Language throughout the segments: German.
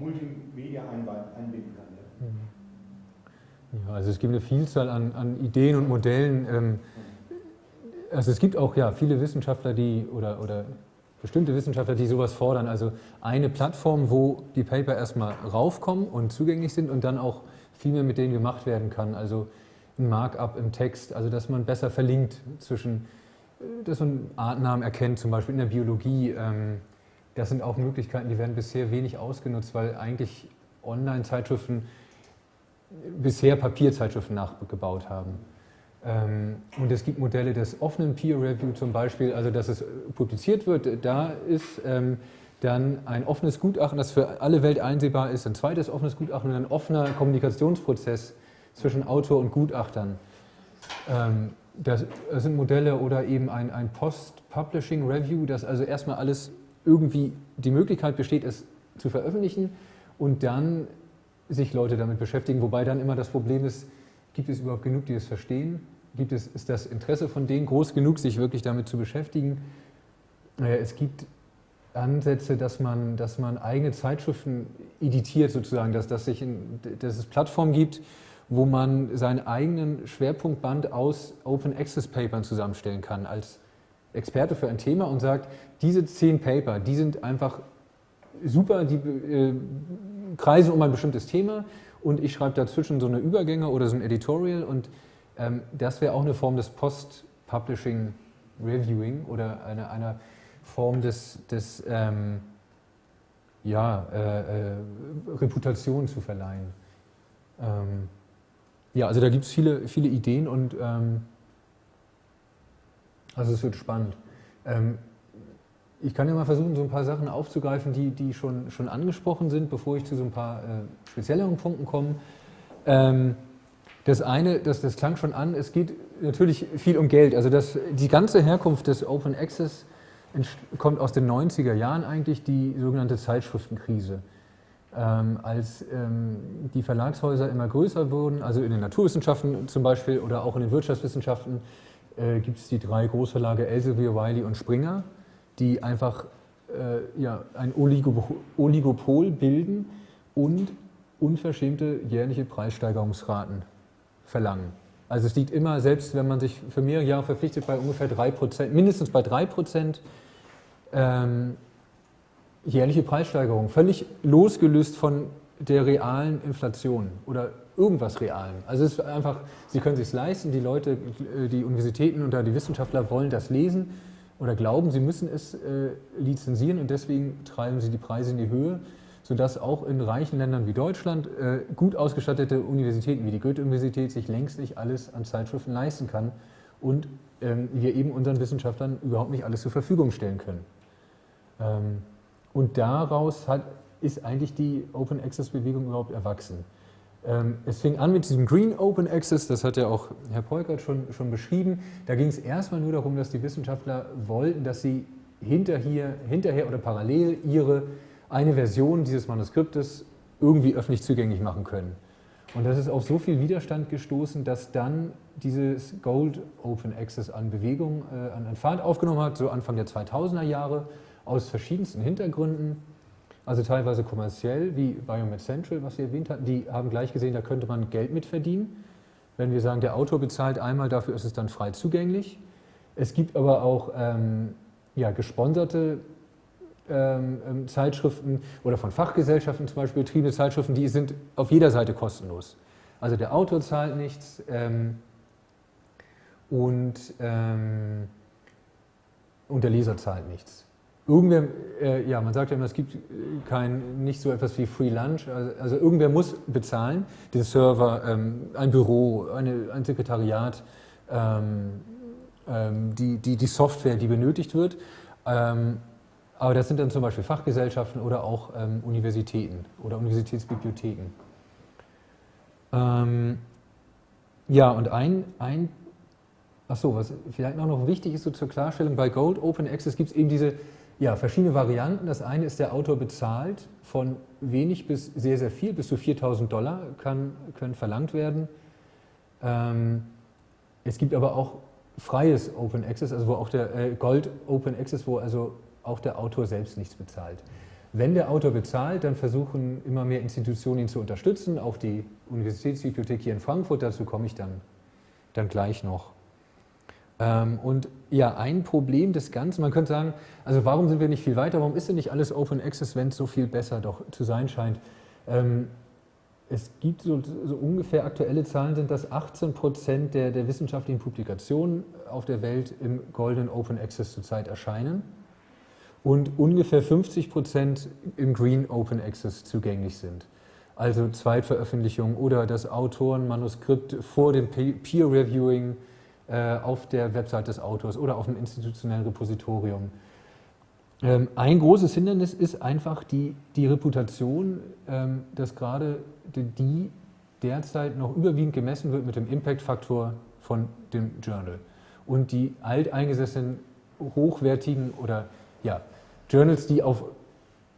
Multimedia einbinden kann. Mhm. ja. also es gibt eine Vielzahl an, an Ideen und Modellen. Ähm, also es gibt auch ja, viele Wissenschaftler, die oder, oder bestimmte Wissenschaftler, die sowas fordern. Also eine Plattform, wo die Paper erstmal raufkommen und zugänglich sind und dann auch viel mehr mit denen gemacht werden kann. Also ein Markup im Text, also dass man besser verlinkt zwischen, äh, dass man Artnamen erkennt, zum Beispiel in der Biologie. Ähm, das sind auch Möglichkeiten, die werden bisher wenig ausgenutzt, weil eigentlich Online-Zeitschriften bisher Papierzeitschriften nachgebaut haben. Ähm, und es gibt Modelle des offenen Peer Review zum Beispiel, also dass es publiziert wird, da ist ähm, dann ein offenes Gutachten, das für alle Welt einsehbar ist, ein zweites offenes Gutachten und ein offener Kommunikationsprozess zwischen Autor und Gutachtern. Ähm, das sind Modelle oder eben ein, ein Post-Publishing Review, das also erstmal alles irgendwie die Möglichkeit besteht, es zu veröffentlichen und dann sich Leute damit beschäftigen, wobei dann immer das Problem ist, Gibt es überhaupt genug, die es verstehen? Gibt es, ist das Interesse von denen groß genug, sich wirklich damit zu beschäftigen? Es gibt Ansätze, dass man, dass man eigene Zeitschriften editiert sozusagen, dass, dass, sich in, dass es Plattformen gibt, wo man seinen eigenen Schwerpunktband aus Open Access Papern zusammenstellen kann als Experte für ein Thema und sagt, diese zehn Paper, die sind einfach super, die äh, kreisen um ein bestimmtes Thema und ich schreibe dazwischen so eine Übergänge oder so ein Editorial und ähm, das wäre auch eine Form des Post-Publishing Reviewing oder eine, einer Form des, des ähm, ja, äh, äh, Reputation zu verleihen. Ähm, ja, also da gibt es viele, viele Ideen und ähm, also es wird spannend. Ähm, ich kann ja mal versuchen, so ein paar Sachen aufzugreifen, die, die schon, schon angesprochen sind, bevor ich zu so ein paar äh, spezielleren Punkten komme. Ähm, das eine, das, das klang schon an, es geht natürlich viel um Geld. Also das, die ganze Herkunft des Open Access kommt aus den 90er Jahren eigentlich, die sogenannte Zeitschriftenkrise. Ähm, als ähm, die Verlagshäuser immer größer wurden, also in den Naturwissenschaften zum Beispiel oder auch in den Wirtschaftswissenschaften, äh, gibt es die drei Großverlage Elsevier, Wiley und Springer die einfach äh, ja, ein Oligopol bilden und unverschämte jährliche Preissteigerungsraten verlangen. Also es liegt immer, selbst wenn man sich für mehrere Jahre verpflichtet, bei ungefähr 3%, mindestens bei 3% ähm, jährliche Preissteigerung, völlig losgelöst von der realen Inflation oder irgendwas Realem. Also es ist einfach, Sie können es sich leisten, die Leute, die Universitäten oder die Wissenschaftler wollen das lesen oder glauben, sie müssen es äh, lizenzieren und deswegen treiben sie die Preise in die Höhe, sodass auch in reichen Ländern wie Deutschland äh, gut ausgestattete Universitäten wie die Goethe-Universität sich längst nicht alles an Zeitschriften leisten kann und ähm, wir eben unseren Wissenschaftlern überhaupt nicht alles zur Verfügung stellen können. Ähm, und daraus hat, ist eigentlich die Open Access Bewegung überhaupt erwachsen. Ähm, es fing an mit diesem Green Open Access, das hat ja auch Herr Polkert schon, schon beschrieben. Da ging es erstmal nur darum, dass die Wissenschaftler wollten, dass sie hinterher, hinterher oder parallel ihre eine Version dieses Manuskriptes irgendwie öffentlich zugänglich machen können. Und das ist auf so viel Widerstand gestoßen, dass dann dieses Gold Open Access an Bewegung, äh, an Fahrt aufgenommen hat, so Anfang der 2000er Jahre, aus verschiedensten Hintergründen also teilweise kommerziell, wie Biomed Central, was Sie erwähnt hatten, die haben gleich gesehen, da könnte man Geld mit verdienen. Wenn wir sagen, der Autor bezahlt einmal, dafür ist es dann frei zugänglich. Es gibt aber auch ähm, ja, gesponserte ähm, ähm, Zeitschriften oder von Fachgesellschaften zum Beispiel betriebene Zeitschriften, die sind auf jeder Seite kostenlos. Also der Autor zahlt nichts ähm, und, ähm, und der Leser zahlt nichts. Irgendwer, äh, ja, man sagt ja immer, es gibt äh, kein, nicht so etwas wie Free Lunch, also, also irgendwer muss bezahlen, den Server, ähm, ein Büro, eine, ein Sekretariat, ähm, ähm, die, die, die Software, die benötigt wird. Ähm, aber das sind dann zum Beispiel Fachgesellschaften oder auch ähm, Universitäten oder Universitätsbibliotheken. Ähm, ja, und ein, ein Achso, was vielleicht noch wichtig ist so zur Klarstellung, bei Gold Open Access gibt es eben diese ja, verschiedene Varianten. Das eine ist, der Autor bezahlt von wenig bis sehr, sehr viel, bis zu 4000 Dollar kann, können verlangt werden. Ähm, es gibt aber auch freies Open Access, also wo auch der äh, Gold Open Access, wo also auch der Autor selbst nichts bezahlt. Wenn der Autor bezahlt, dann versuchen immer mehr Institutionen ihn zu unterstützen, auch die Universitätsbibliothek hier in Frankfurt, dazu komme ich dann, dann gleich noch. Ähm, und ja, ein Problem des Ganzen, man könnte sagen, also warum sind wir nicht viel weiter, warum ist denn nicht alles Open Access, wenn es so viel besser doch zu sein scheint? Ähm, es gibt so, so, ungefähr aktuelle Zahlen sind, dass 18 Prozent der, der wissenschaftlichen Publikationen auf der Welt im Golden Open Access zurzeit erscheinen und ungefähr 50 Prozent im Green Open Access zugänglich sind. Also Zweitveröffentlichungen oder das Autorenmanuskript vor dem Peer Reviewing äh, auf der Website des Autors oder auf dem institutionellen Repositorium. Ähm, ein großes Hindernis ist einfach die, die Reputation, ähm, dass gerade die derzeit noch überwiegend gemessen wird mit dem Impact-Faktor von dem Journal. Und die alteingesessenen, hochwertigen oder ja, Journals, die auf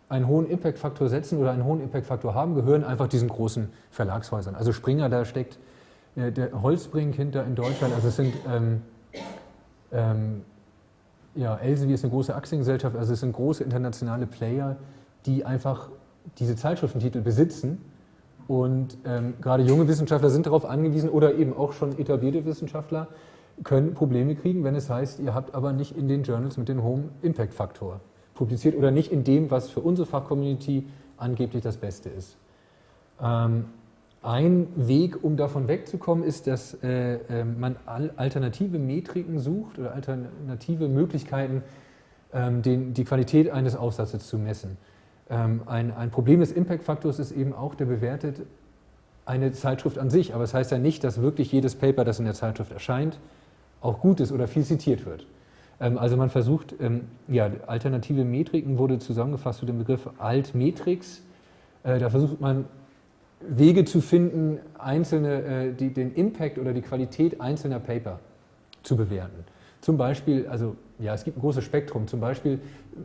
einen hohen Impact-Faktor setzen oder einen hohen Impact-Faktor haben, gehören einfach diesen großen Verlagshäusern. Also Springer, da steckt äh, der Holzbrink hinter in Deutschland. Also es sind, ähm, ähm, ja, Elsevier ist eine große Aktiengesellschaft, also es sind große internationale Player, die einfach diese Zeitschriftentitel besitzen. Und ähm, gerade junge Wissenschaftler sind darauf angewiesen oder eben auch schon etablierte Wissenschaftler können Probleme kriegen, wenn es heißt, ihr habt aber nicht in den Journals mit dem hohen Impact-Faktor publiziert oder nicht in dem, was für unsere Fachcommunity angeblich das Beste ist. Ähm, ein Weg, um davon wegzukommen, ist, dass äh, äh, man alternative Metriken sucht oder alternative Möglichkeiten, ähm, den, die Qualität eines Aufsatzes zu messen. Ähm, ein, ein, Problem des Impact-Faktors ist eben auch, der bewertet eine Zeitschrift an sich, aber es das heißt ja nicht, dass wirklich jedes Paper, das in der Zeitschrift erscheint, auch gut ist oder viel zitiert wird. Ähm, also man versucht, ähm, ja, alternative Metriken wurde zusammengefasst zu dem Begriff Altmetrix. Äh, da versucht man Wege zu finden, einzelne, äh, die, den Impact oder die Qualität einzelner Paper zu bewerten. Zum Beispiel, also ja, es gibt ein großes Spektrum. Zum Beispiel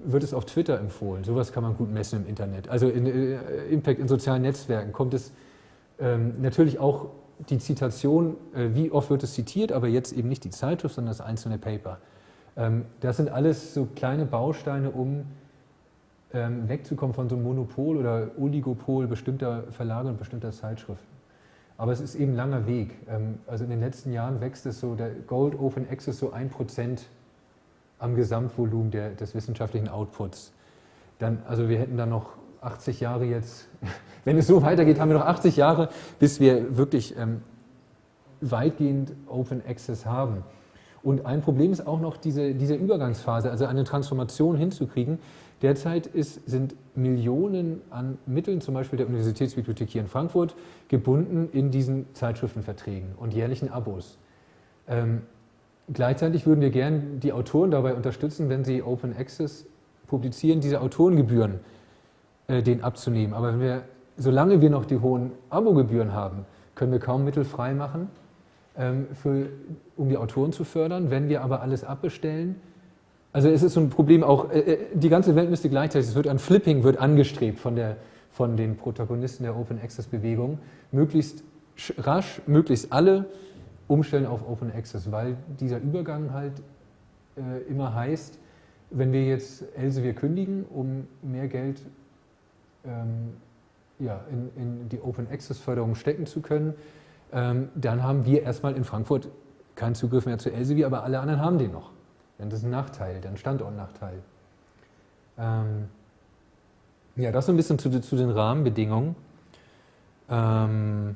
wird es auf Twitter empfohlen. Sowas kann man gut messen im Internet. Also in, äh, Impact in sozialen Netzwerken kommt es ähm, natürlich auch die Zitation, äh, wie oft wird es zitiert, aber jetzt eben nicht die Zeitschrift, sondern das einzelne Paper. Ähm, das sind alles so kleine Bausteine, um ähm, wegzukommen von so einem Monopol oder Oligopol bestimmter Verlage und bestimmter Zeitschriften. Aber es ist eben ein langer Weg. Ähm, also in den letzten Jahren wächst es so, der Gold Open Access so ein Prozent am Gesamtvolumen der, des wissenschaftlichen Outputs. Dann, also wir hätten dann noch 80 Jahre jetzt, wenn es so weitergeht, haben wir noch 80 Jahre, bis wir wirklich ähm, weitgehend Open Access haben. Und ein Problem ist auch noch diese, diese Übergangsphase, also eine Transformation hinzukriegen. Derzeit ist, sind Millionen an Mitteln, zum Beispiel der Universitätsbibliothek hier in Frankfurt, gebunden in diesen Zeitschriftenverträgen und jährlichen Abos. Ähm, gleichzeitig würden wir gern die Autoren dabei unterstützen, wenn sie Open Access publizieren, diese Autorengebühren äh, den abzunehmen. Aber wenn wir, solange wir noch die hohen Abogebühren haben, können wir kaum Mittel frei machen, für, um die Autoren zu fördern. Wenn wir aber alles abbestellen, also es ist so ein Problem auch, äh, äh, die ganze Welt müsste gleichzeitig, es wird ein Flipping wird angestrebt von, der, von den Protagonisten der Open Access Bewegung, möglichst rasch, möglichst alle umstellen auf Open Access, weil dieser Übergang halt äh, immer heißt, wenn wir jetzt Elsevier kündigen, um mehr Geld ähm, ja, in, in, die Open Access Förderung stecken zu können, ähm, dann haben wir erstmal in Frankfurt keinen Zugriff mehr zu Elsevier, aber alle anderen haben den noch. Denn das ist ein Nachteil, ein Standortnachteil. Ähm, ja, das so ein bisschen zu, zu den Rahmenbedingungen. Ähm,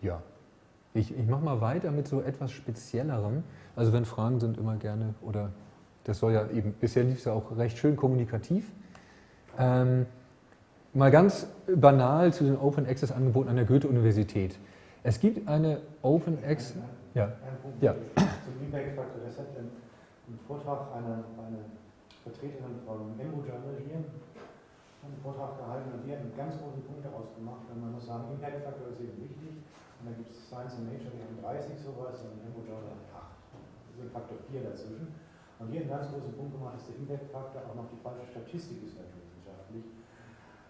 ja, ich, ich mache mal weiter mit so etwas Speziellerem. Also wenn Fragen sind, immer gerne, oder das soll ja eben, bisher lief es ja auch recht schön kommunikativ. Ähm, mal ganz banal zu den Open Access Angeboten an der Goethe-Universität. Es gibt eine Open Access... Ja. ja. Zum Impact-Faktor. Das hat ein, ein Vortrag einer eine Vertreterin vom Embo Journal hier einen Vortrag gehalten und die hat einen ganz großen Punkt daraus gemacht. Und man muss sagen, Impact-Faktor ist eben wichtig. Und da gibt es Science and Nature, die haben 30 sowas und Embo Journal hat 8. Das ist ein Faktor 4 dazwischen. Und hier einen ganz großen Punkt gemacht, dass der Impact-Faktor auch noch die falsche Statistik ist naturwissenschaftlich,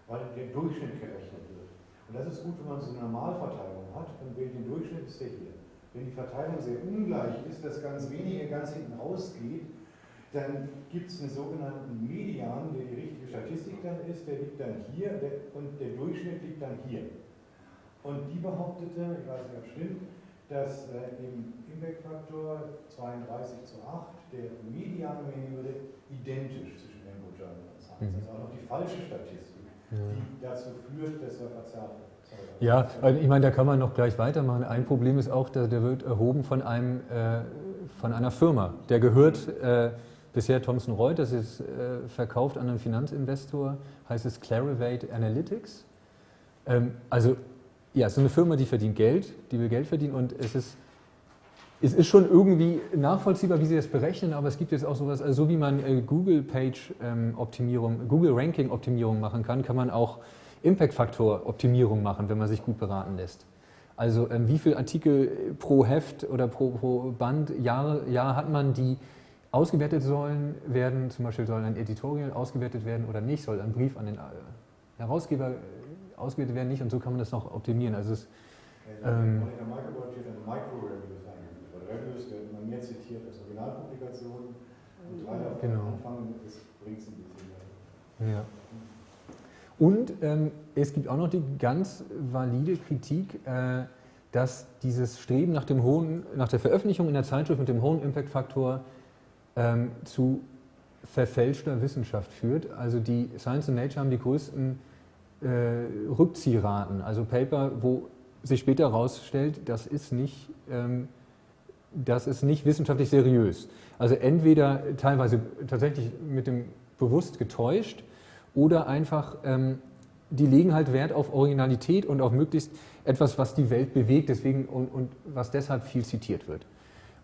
weil der Durchschnitt gerechnet wird. Und das ist gut, wenn man so eine Normalverteilung hat, dann wählt den Durchschnitt, ist der hier. Wenn die Verteilung sehr ungleich ist, dass ganz wenige ganz hinten rausgeht, Dann gibt es einen sogenannten Median, der die richtige Statistik dann ist, der liegt dann hier und der Durchschnitt liegt dann hier. Und die behauptete, ich weiß nicht, ob es stimmt, dass äh, im Impact-Faktor 32 zu 8 der mediane Mengenwürde identisch zwischen Embo Journal und Science. Mhm. Das ist auch noch die falsche Statistik. Die dazu führt, dass er verzerrt wird. Ja, ich meine, da kann man noch gleich weitermachen. Ein Problem ist auch, der wird erhoben von, einem, äh, von einer Firma. Der gehört äh, bisher Thomson Reuters, das ist äh, verkauft an einen Finanzinvestor, heißt es Clarivate Analytics. Ähm, also ja, es ist eine Firma, die verdient Geld, die will Geld verdienen und es ist, es ist schon irgendwie nachvollziehbar, wie sie das berechnen, aber es gibt jetzt auch sowas, also so wie man äh, Google Page ähm, Optimierung, Google Ranking Optimierung machen kann, kann man auch Impact-Faktor-Optimierung machen, wenn man sich gut beraten lässt. Also ähm, wie viele Artikel pro Heft oder pro, pro Band, Jahre, Jahr hat man, die ausgewertet sollen werden, zum Beispiel soll ein Editorial ausgewertet werden oder nicht, soll ein Brief an den äh, Herausgeber äh, ausgewertet werden, nicht? Und so kann man das noch optimieren. Also es, ähm, Reviews werden immer mehr zitiert als Originalpublikationen und drei davon genau. anfangen, das bringt es ein bisschen. Ja. Und ähm, es gibt auch noch die ganz valide Kritik, äh, dass dieses Streben nach, dem hohen, nach der Veröffentlichung in der Zeitschrift mit dem hohen Impact-Faktor ähm, zu verfälschter Wissenschaft führt. Also die Science and Nature haben die größten äh, Rückziehraten, also Paper, wo sich später herausstellt, das ist nicht, ähm, das ist nicht wissenschaftlich seriös. Also entweder teilweise tatsächlich mit dem bewusst getäuscht oder einfach, ähm, die legen halt Wert auf Originalität und auf möglichst etwas, was die Welt bewegt deswegen, und, und was deshalb viel zitiert wird.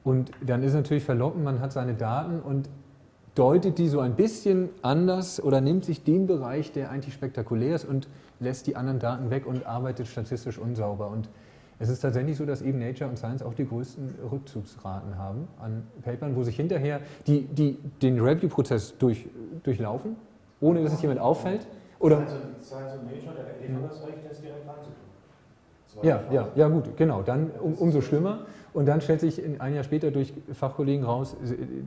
Und dann ist natürlich verlockend, man hat seine Daten und deutet die so ein bisschen anders oder nimmt sich den Bereich, der eigentlich spektakulär ist und lässt die anderen Daten weg und arbeitet statistisch unsauber. Und es ist tatsächlich so, dass eben Nature und Science auch die größten Rückzugsraten haben an Papern, wo sich hinterher die, die den Review-Prozess durch, durchlaufen ohne dass es jemand auffällt? Oder? Science und Nature, der hat das Recht, das direkt reinzutun. Ja, ja, ja, gut, genau. Dann um, umso schlimmer. Und dann stellt sich ein Jahr später durch Fachkollegen raus,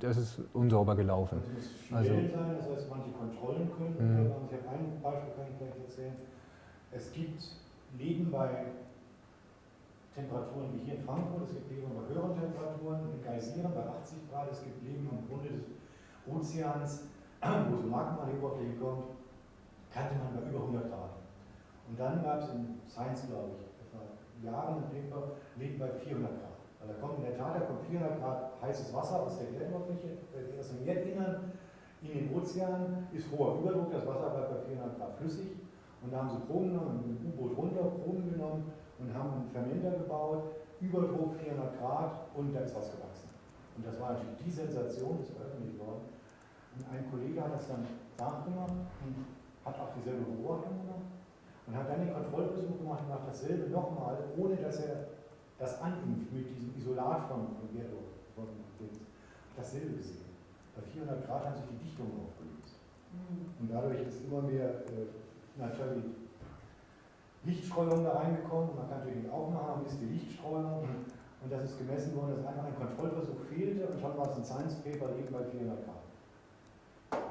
das ist unsauber gelaufen. Also, es muss also, sein, das heißt, manche Kontrollen können. Mhm. Ich habe ein Beispiel, kann ich vielleicht erzählen. Es gibt Leben bei Temperaturen wie hier in Frankfurt, es gibt Leben bei höheren Temperaturen, in Geysiren bei 80 Grad, es gibt Leben am Grunde des Ozeans wo so Magma an die Oberfläche kommt, kannte man bei über 100 Grad. Und dann gab es in Science, glaube ich, etwa Jahren liegt bei 400 Grad. Weil da kommt in der Tat, da kommt 400 Grad heißes Wasser aus der Erdoberfläche, aus dem Erdinnern in den Ozean, ist hoher Überdruck, das Wasser bleibt bei 400 Grad flüssig. Und da haben sie Proben genommen, mit dem U-Boot runter, Proben genommen und haben einen Fermenter gebaut, Überdruck 400 Grad und da ist was gewachsen. Und das war natürlich die Sensation, das ist veröffentlicht worden. Und ein Kollege hat das dann nachgemacht und hat auch dieselbe Beobachtung gemacht und hat dann den Kontrollversuch gemacht und macht dasselbe nochmal, ohne dass er das animpt mit diesem Isolat von, von Gerdo. Von dasselbe gesehen. Bei 400 Grad haben sich die Dichtungen aufgelöst. Mhm. Und dadurch ist immer mehr äh, natürlich Lichtstreuung da reingekommen. Man kann natürlich auch machen, ist die Lichtstreuung. Und das ist gemessen worden, dass einfach ein Kontrollversuch fehlte und schon war es ein Science Paper eben bei 400 Grad.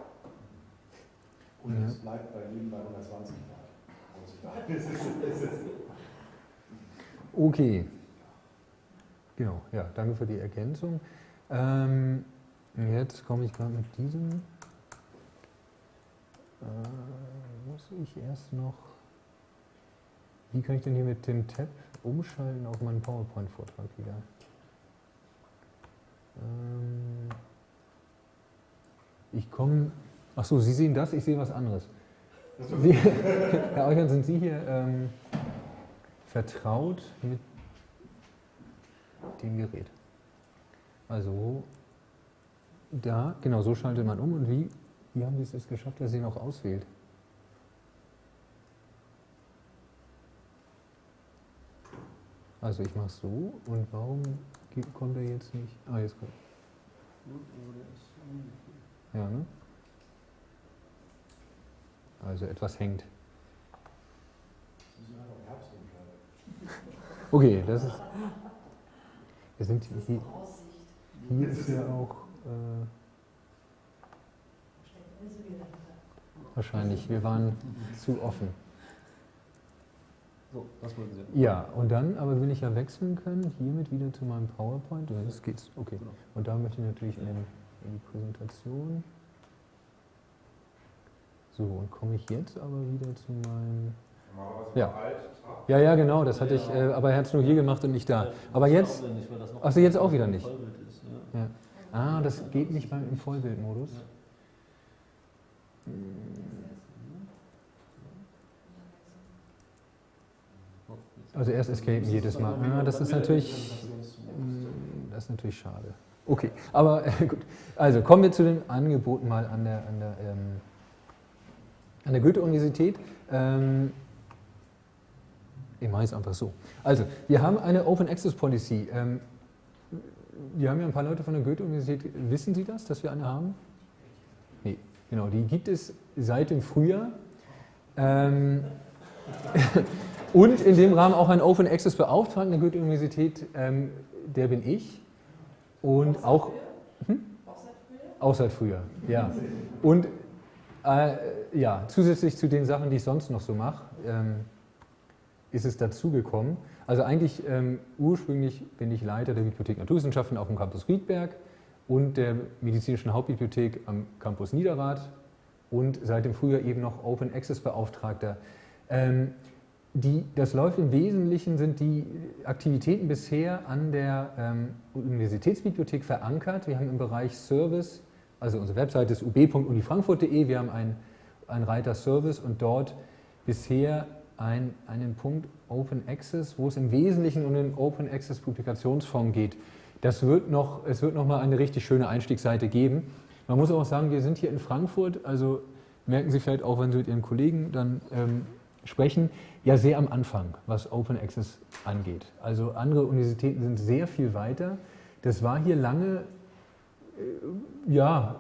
Und ja. es bleibt bei jedem bei 120 Grad. Okay. Genau, ja, danke für die Ergänzung. Ähm, jetzt komme ich gerade mit diesem. Äh, muss ich erst noch. Wie kann ich denn hier mit dem Tab umschalten auf meinen PowerPoint-Vortrag wieder? Ähm, ich komme Ach so, Sie sehen das, ich sehe was anderes. Sie, Herr Euchern, sind Sie hier ähm, vertraut mit dem Gerät? Also da, genau, so schaltet man um und wie, wie haben Sie es geschafft, dass Sie noch auswählt? Also ich mache es so und warum kommt er jetzt nicht? Ah, jetzt kommt. Ja, ne? Also etwas hängt. Okay, das ist. Wir sind hier, hier ist ja auch äh, wahrscheinlich. Wir waren zu offen. So, das wollten Sie. Ja, und dann, aber will ich ja wechseln können, hiermit wieder zu meinem PowerPoint. Ja, das geht's, okay. Genau. Und da möchte ich natürlich in, den, in die Präsentation. So, und komme ich jetzt aber wieder zu meinem. Ja. Ja, ja, genau, das hatte ich, äh, aber er hat es nur hier gemacht und nicht da. Ja, Aber jetzt, aufwendig, weil das noch Ach so, jetzt auch wieder nicht. Ja. ah, das geht nicht beim im Vollbildmodus. Ja. Oh, jetzt- Also erst Escape jedes Mal. Ah, das ist natürlich, mm, das ist natürlich schade. Okay, aber äh, gut. Also kommen wir zu den Angeboten mal an der, an der, ähm, an der Goethe-Universität. Ähm, ich mache es einfach so. Also, wir haben eine Open Access Policy. Ähm, wir haben ja ein paar Leute von der Goethe-Universität. Wissen Sie das, dass wir eine haben? Nee, genau. Die gibt es seit dem Frühjahr. Ähm, und in dem Rahmen auch ein Open Access Beauftragten der Goethe-Universität. Ähm, der bin ich. Und auch. Hm? Auch seit früher, ja. Und äh, ja, zusätzlich zu den Sachen, die ich sonst noch so mache, ähm, ist es dazugekommen. Also eigentlich ähm, ursprünglich bin ich Leiter der Bibliothek Naturwissenschaften auf dem Campus Riedberg und der medizinischen Hauptbibliothek am Campus Niederrad und seit dem Frühjahr eben noch Open Access Beauftragter. Ähm, die, das läuft im Wesentlichen, sind die Aktivitäten bisher an der ähm, Universitätsbibliothek verankert. Wir haben im Bereich Service, also unsere Webseite ist ub.unifrankfurt.de, wir haben einen, einen Reiter Service und dort bisher ein, einen Punkt Open Access, wo es im Wesentlichen um den Open Access Publikationsfonds geht. Das wird noch, es wird noch mal eine richtig schöne Einstiegsseite geben. Man muss auch sagen, wir sind hier in Frankfurt, also merken Sie vielleicht auch, wenn Sie mit Ihren Kollegen dann ähm, sprechen, ja sehr am Anfang, was Open Access angeht. Also andere Universitäten sind sehr viel weiter. Das war hier lange, äh, ja,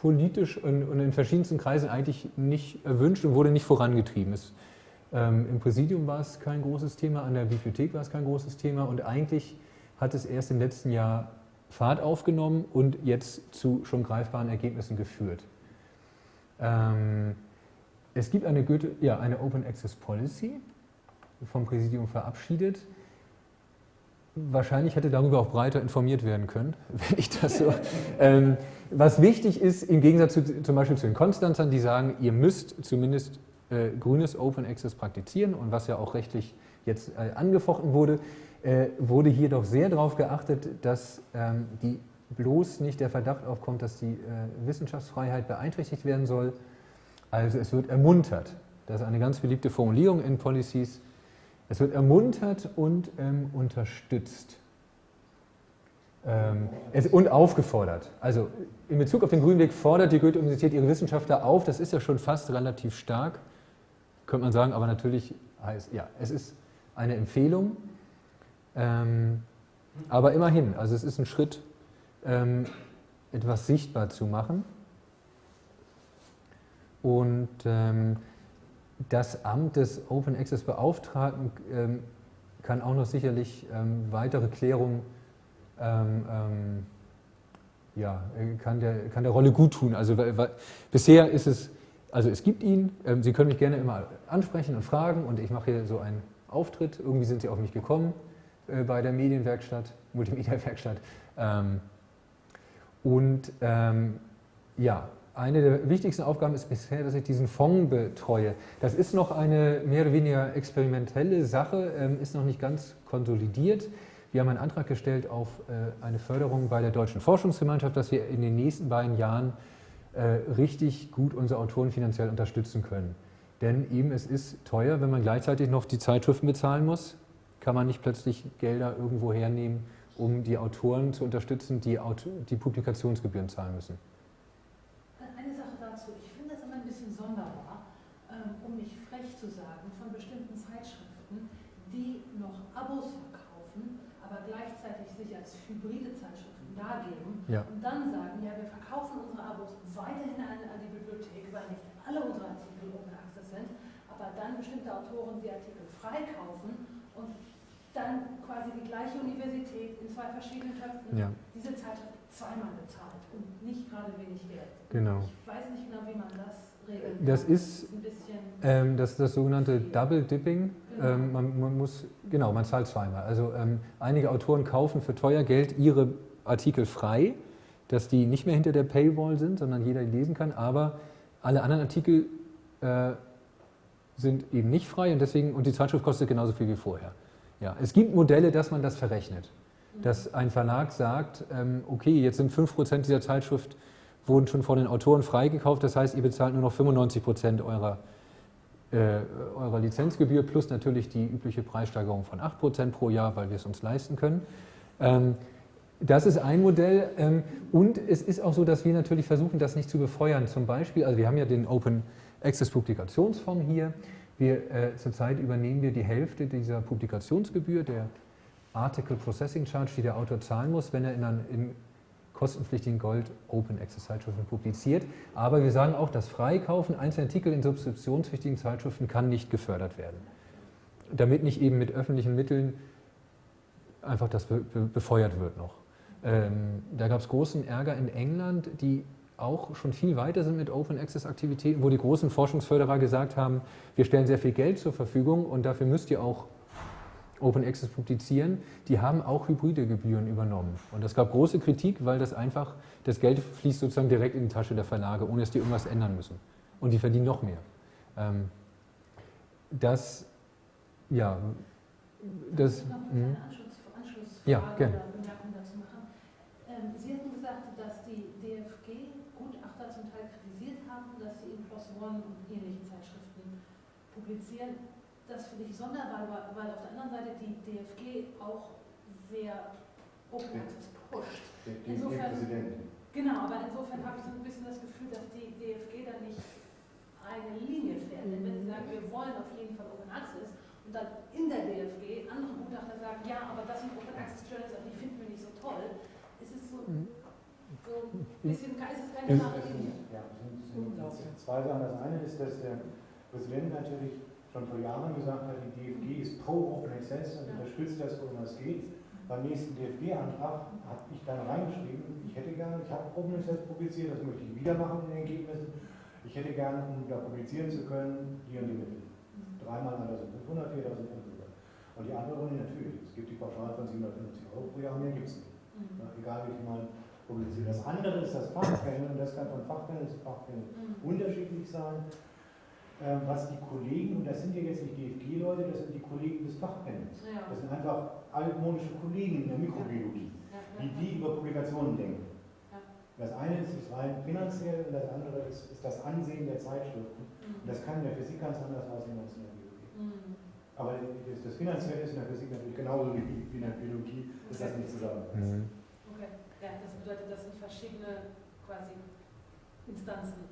politisch und, und in verschiedensten Kreisen eigentlich nicht erwünscht und wurde nicht vorangetrieben. Es, ähm, Im Präsidium war es kein großes Thema, an der Bibliothek war es kein großes Thema und eigentlich hat es erst im letzten Jahr Fahrt aufgenommen und jetzt zu schon greifbaren Ergebnissen geführt. Ähm, es gibt eine, Goethe, ja, eine Open Access Policy vom Präsidium verabschiedet. Wahrscheinlich hätte darüber auch breiter informiert werden können, wenn ich das so. ähm, was wichtig ist, im Gegensatz zu, zum Beispiel zu den Konstanzern, die sagen, ihr müsst zumindest äh, grünes Open Access praktizieren und was ja auch rechtlich jetzt äh, angefochten wurde, äh, wurde hier doch sehr darauf geachtet, dass ähm, die bloß nicht der Verdacht aufkommt, dass die äh, Wissenschaftsfreiheit beeinträchtigt werden soll. Also es wird ermuntert. Das ist eine ganz beliebte Formulierung in Policies. Es wird ermuntert und ähm, unterstützt. Ähm, es, und aufgefordert. Also in Bezug auf den Grünen Weg fordert die Goethe-Universität ihre Wissenschaftler auf. Das ist ja schon fast relativ stark, könnte man sagen, aber natürlich heißt, ja, es ist eine Empfehlung. Ähm, aber immerhin, also es ist ein Schritt, ähm, etwas sichtbar zu machen. Und ähm, das Amt des Open Access Beauftragten ähm, kann auch noch sicherlich ähm, weitere Klärungen ähm, ähm, ja, kann, der, kann der Rolle gut tun. Also weil, weil, bisher ist es, also es gibt ihn, ähm, Sie können mich gerne immer ansprechen und fragen und ich mache hier so einen Auftritt. Irgendwie sind Sie auf mich gekommen äh, bei der Medienwerkstatt, Multimedia-Werkstatt. Und ja, eine der wichtigsten Aufgaben ist bisher, dass ich diesen Fonds betreue. Das ist noch eine mehr oder weniger experimentelle Sache, ähm, ist noch nicht ganz konsolidiert. Wir haben einen Antrag gestellt auf äh, eine Förderung bei der Deutschen Forschungsgemeinschaft, dass wir in den nächsten beiden Jahren äh, richtig gut unsere Autoren finanziell unterstützen können. Denn eben es ist teuer, wenn man gleichzeitig noch die Zeitschriften bezahlen muss, kann man nicht plötzlich Gelder irgendwo hernehmen, um die Autoren zu unterstützen, die, die Publikationsgebühren zahlen müssen. Eine Sache dazu. Ich finde es immer ein bisschen sonderbar, ähm, um nicht frech zu sagen, von bestimmten Zeitschriften, die noch Abos verkaufen, aber gleichzeitig sich als hybride Zeitschriften dargeben Ja. und dann sagen, ja, wir verkaufen unsere Abos weiterhin an, an die Bibliothek, weil nicht alle unsere Artikel Open Access sind, aber dann bestimmte Autoren die Artikel freikaufen und dann quasi die gleiche Universität in zwei verschiedenen Töpfen Ja, diese Zeitschrift zweimal bezahlt und nicht gerade wenig Geld. genau. Ich weiß nicht genau, wie man das regeln Das ist-. Ähm, das das sogenannte Double Dipping. Ähm, man, man muss, genau, man zahlt zweimal. Also ähm, einige Autoren kaufen für teuer Geld ihre Artikel frei, dass die nicht mehr hinter der Paywall sind, sondern jeder die lesen kann. Aber alle anderen Artikel äh, sind eben nicht frei und deswegen und die Zeitschrift kostet genauso viel wie vorher. Ja, es gibt Modelle, dass man das verrechnet, dass ein Verlag sagt, ähm, okay, jetzt sind 5% dieser Zeitschrift wurden schon von den Autoren freigekauft, das heißt, ihr bezahlt nur noch 95% eurer äh, eurer Lizenzgebühr plus natürlich die übliche Preissteigerung von 8% pro Jahr, weil wir es uns leisten können. Ähm, das ist ein Modell ähm, und es ist auch so, dass wir natürlich versuchen, das nicht zu befeuern. Zum Beispiel, also wir haben ja den Open Access Publikationsfonds hier. Wir, äh, zurzeit übernehmen wir die Hälfte dieser Publikationsgebühr, der Article Processing Charge, die der Autor zahlen muss, wenn er in, ein, in kostenpflichtigen Gold Open Access Zeitschriften publiziert. Aber wir sagen auch, das Freikaufen einzelner Artikel in subskriptionspflichtigen Zeitschriften kann nicht gefördert werden. Damit nicht eben mit öffentlichen Mitteln einfach das be be befeuert wird noch. Ähm, da gab es großen Ärger in England, die auch schon viel weiter sind mit Open Access Aktivitäten, wo die großen Forschungsförderer gesagt haben, wir stellen sehr viel Geld zur Verfügung und dafür müsst ihr auch Open Access publizieren, die haben auch hybride Gebühren übernommen. Und es gab große Kritik, weil das einfach, das Geld fließt sozusagen direkt in die Tasche der Verlage, ohne dass die irgendwas ändern müssen. Und die verdienen noch mehr. Ähm, das, ja, das, mh. Anschlussfrage Ja, gerne. oder Bemerkung dazu machen. Ähm, Sie hatten gesagt, dass die DFG-Gutachter zum Teil kritisiert haben, dass sie in PLOS ONE und ähnlichen Zeitschriften publizieren. Das finde ich sonderbar, weil- weil auf der anderen Seite die DFG auch sehr Open. Access pusht. Der Insofern- DFG-Präsident. Genau, aber insofern habe ich so ein bisschen das Gefühl, dass die DFG da nicht eine Linie fährt. Denn wenn sie sagen, wir wollen auf jeden Fall Open Access und dann in der DFG andere Gutachter sagen, ja, aber das sind Open Access Journals, aber die finden wir nicht so toll, ist es so, Mhm. so ein bisschen, ist es keine klare Linie. Ja, sind zwei Sachen. Das eine ist, dass der Präsident natürlich schon vor Jahren gesagt hat, die DFG ist pro Open Access und unterstützt das, wo immer es geht. Beim nächsten DFG-Antrag habe ich dann reingeschrieben, ich hätte gerne, ich habe Open Access publiziert, das möchte ich wieder machen in den Ergebnissen. Ich hätte gerne, um da publizieren zu können, die und die Mittel. Dreimal 1500, 4000 und so weiter. Und die andere Runde natürlich. Es gibt die Pauschale von 750 Euro pro Jahr, mehr gibt es nicht. Mhm. Ja, egal wie viel man publiziert. Das andere ist das Fachpanel und das kann von Fachpanel zu Fachpanel Mhm. unterschiedlich sein. Ähm, was die Kollegen, und das sind ja jetzt nicht DFG-Leute, das sind die Kollegen des Fachpanels. Ja. Das sind einfach altmodische Kollegen in der Mikrobiologie, Ja, ja, wie die über Publikationen denken. Ja. Das eine ist, ist rein finanziell und das andere ist, ist das Ansehen der Zeitschriften. Und Mhm. das kann in der Physik ganz anders aussehen als in der Biologie. Mhm. Aber das, das Finanzielle ist in der Physik natürlich genauso wie wie in der Biologie, dass das nicht zusammenpasst. Mhm. Okay, ja, das bedeutet, das sind verschiedene quasi Instanzen.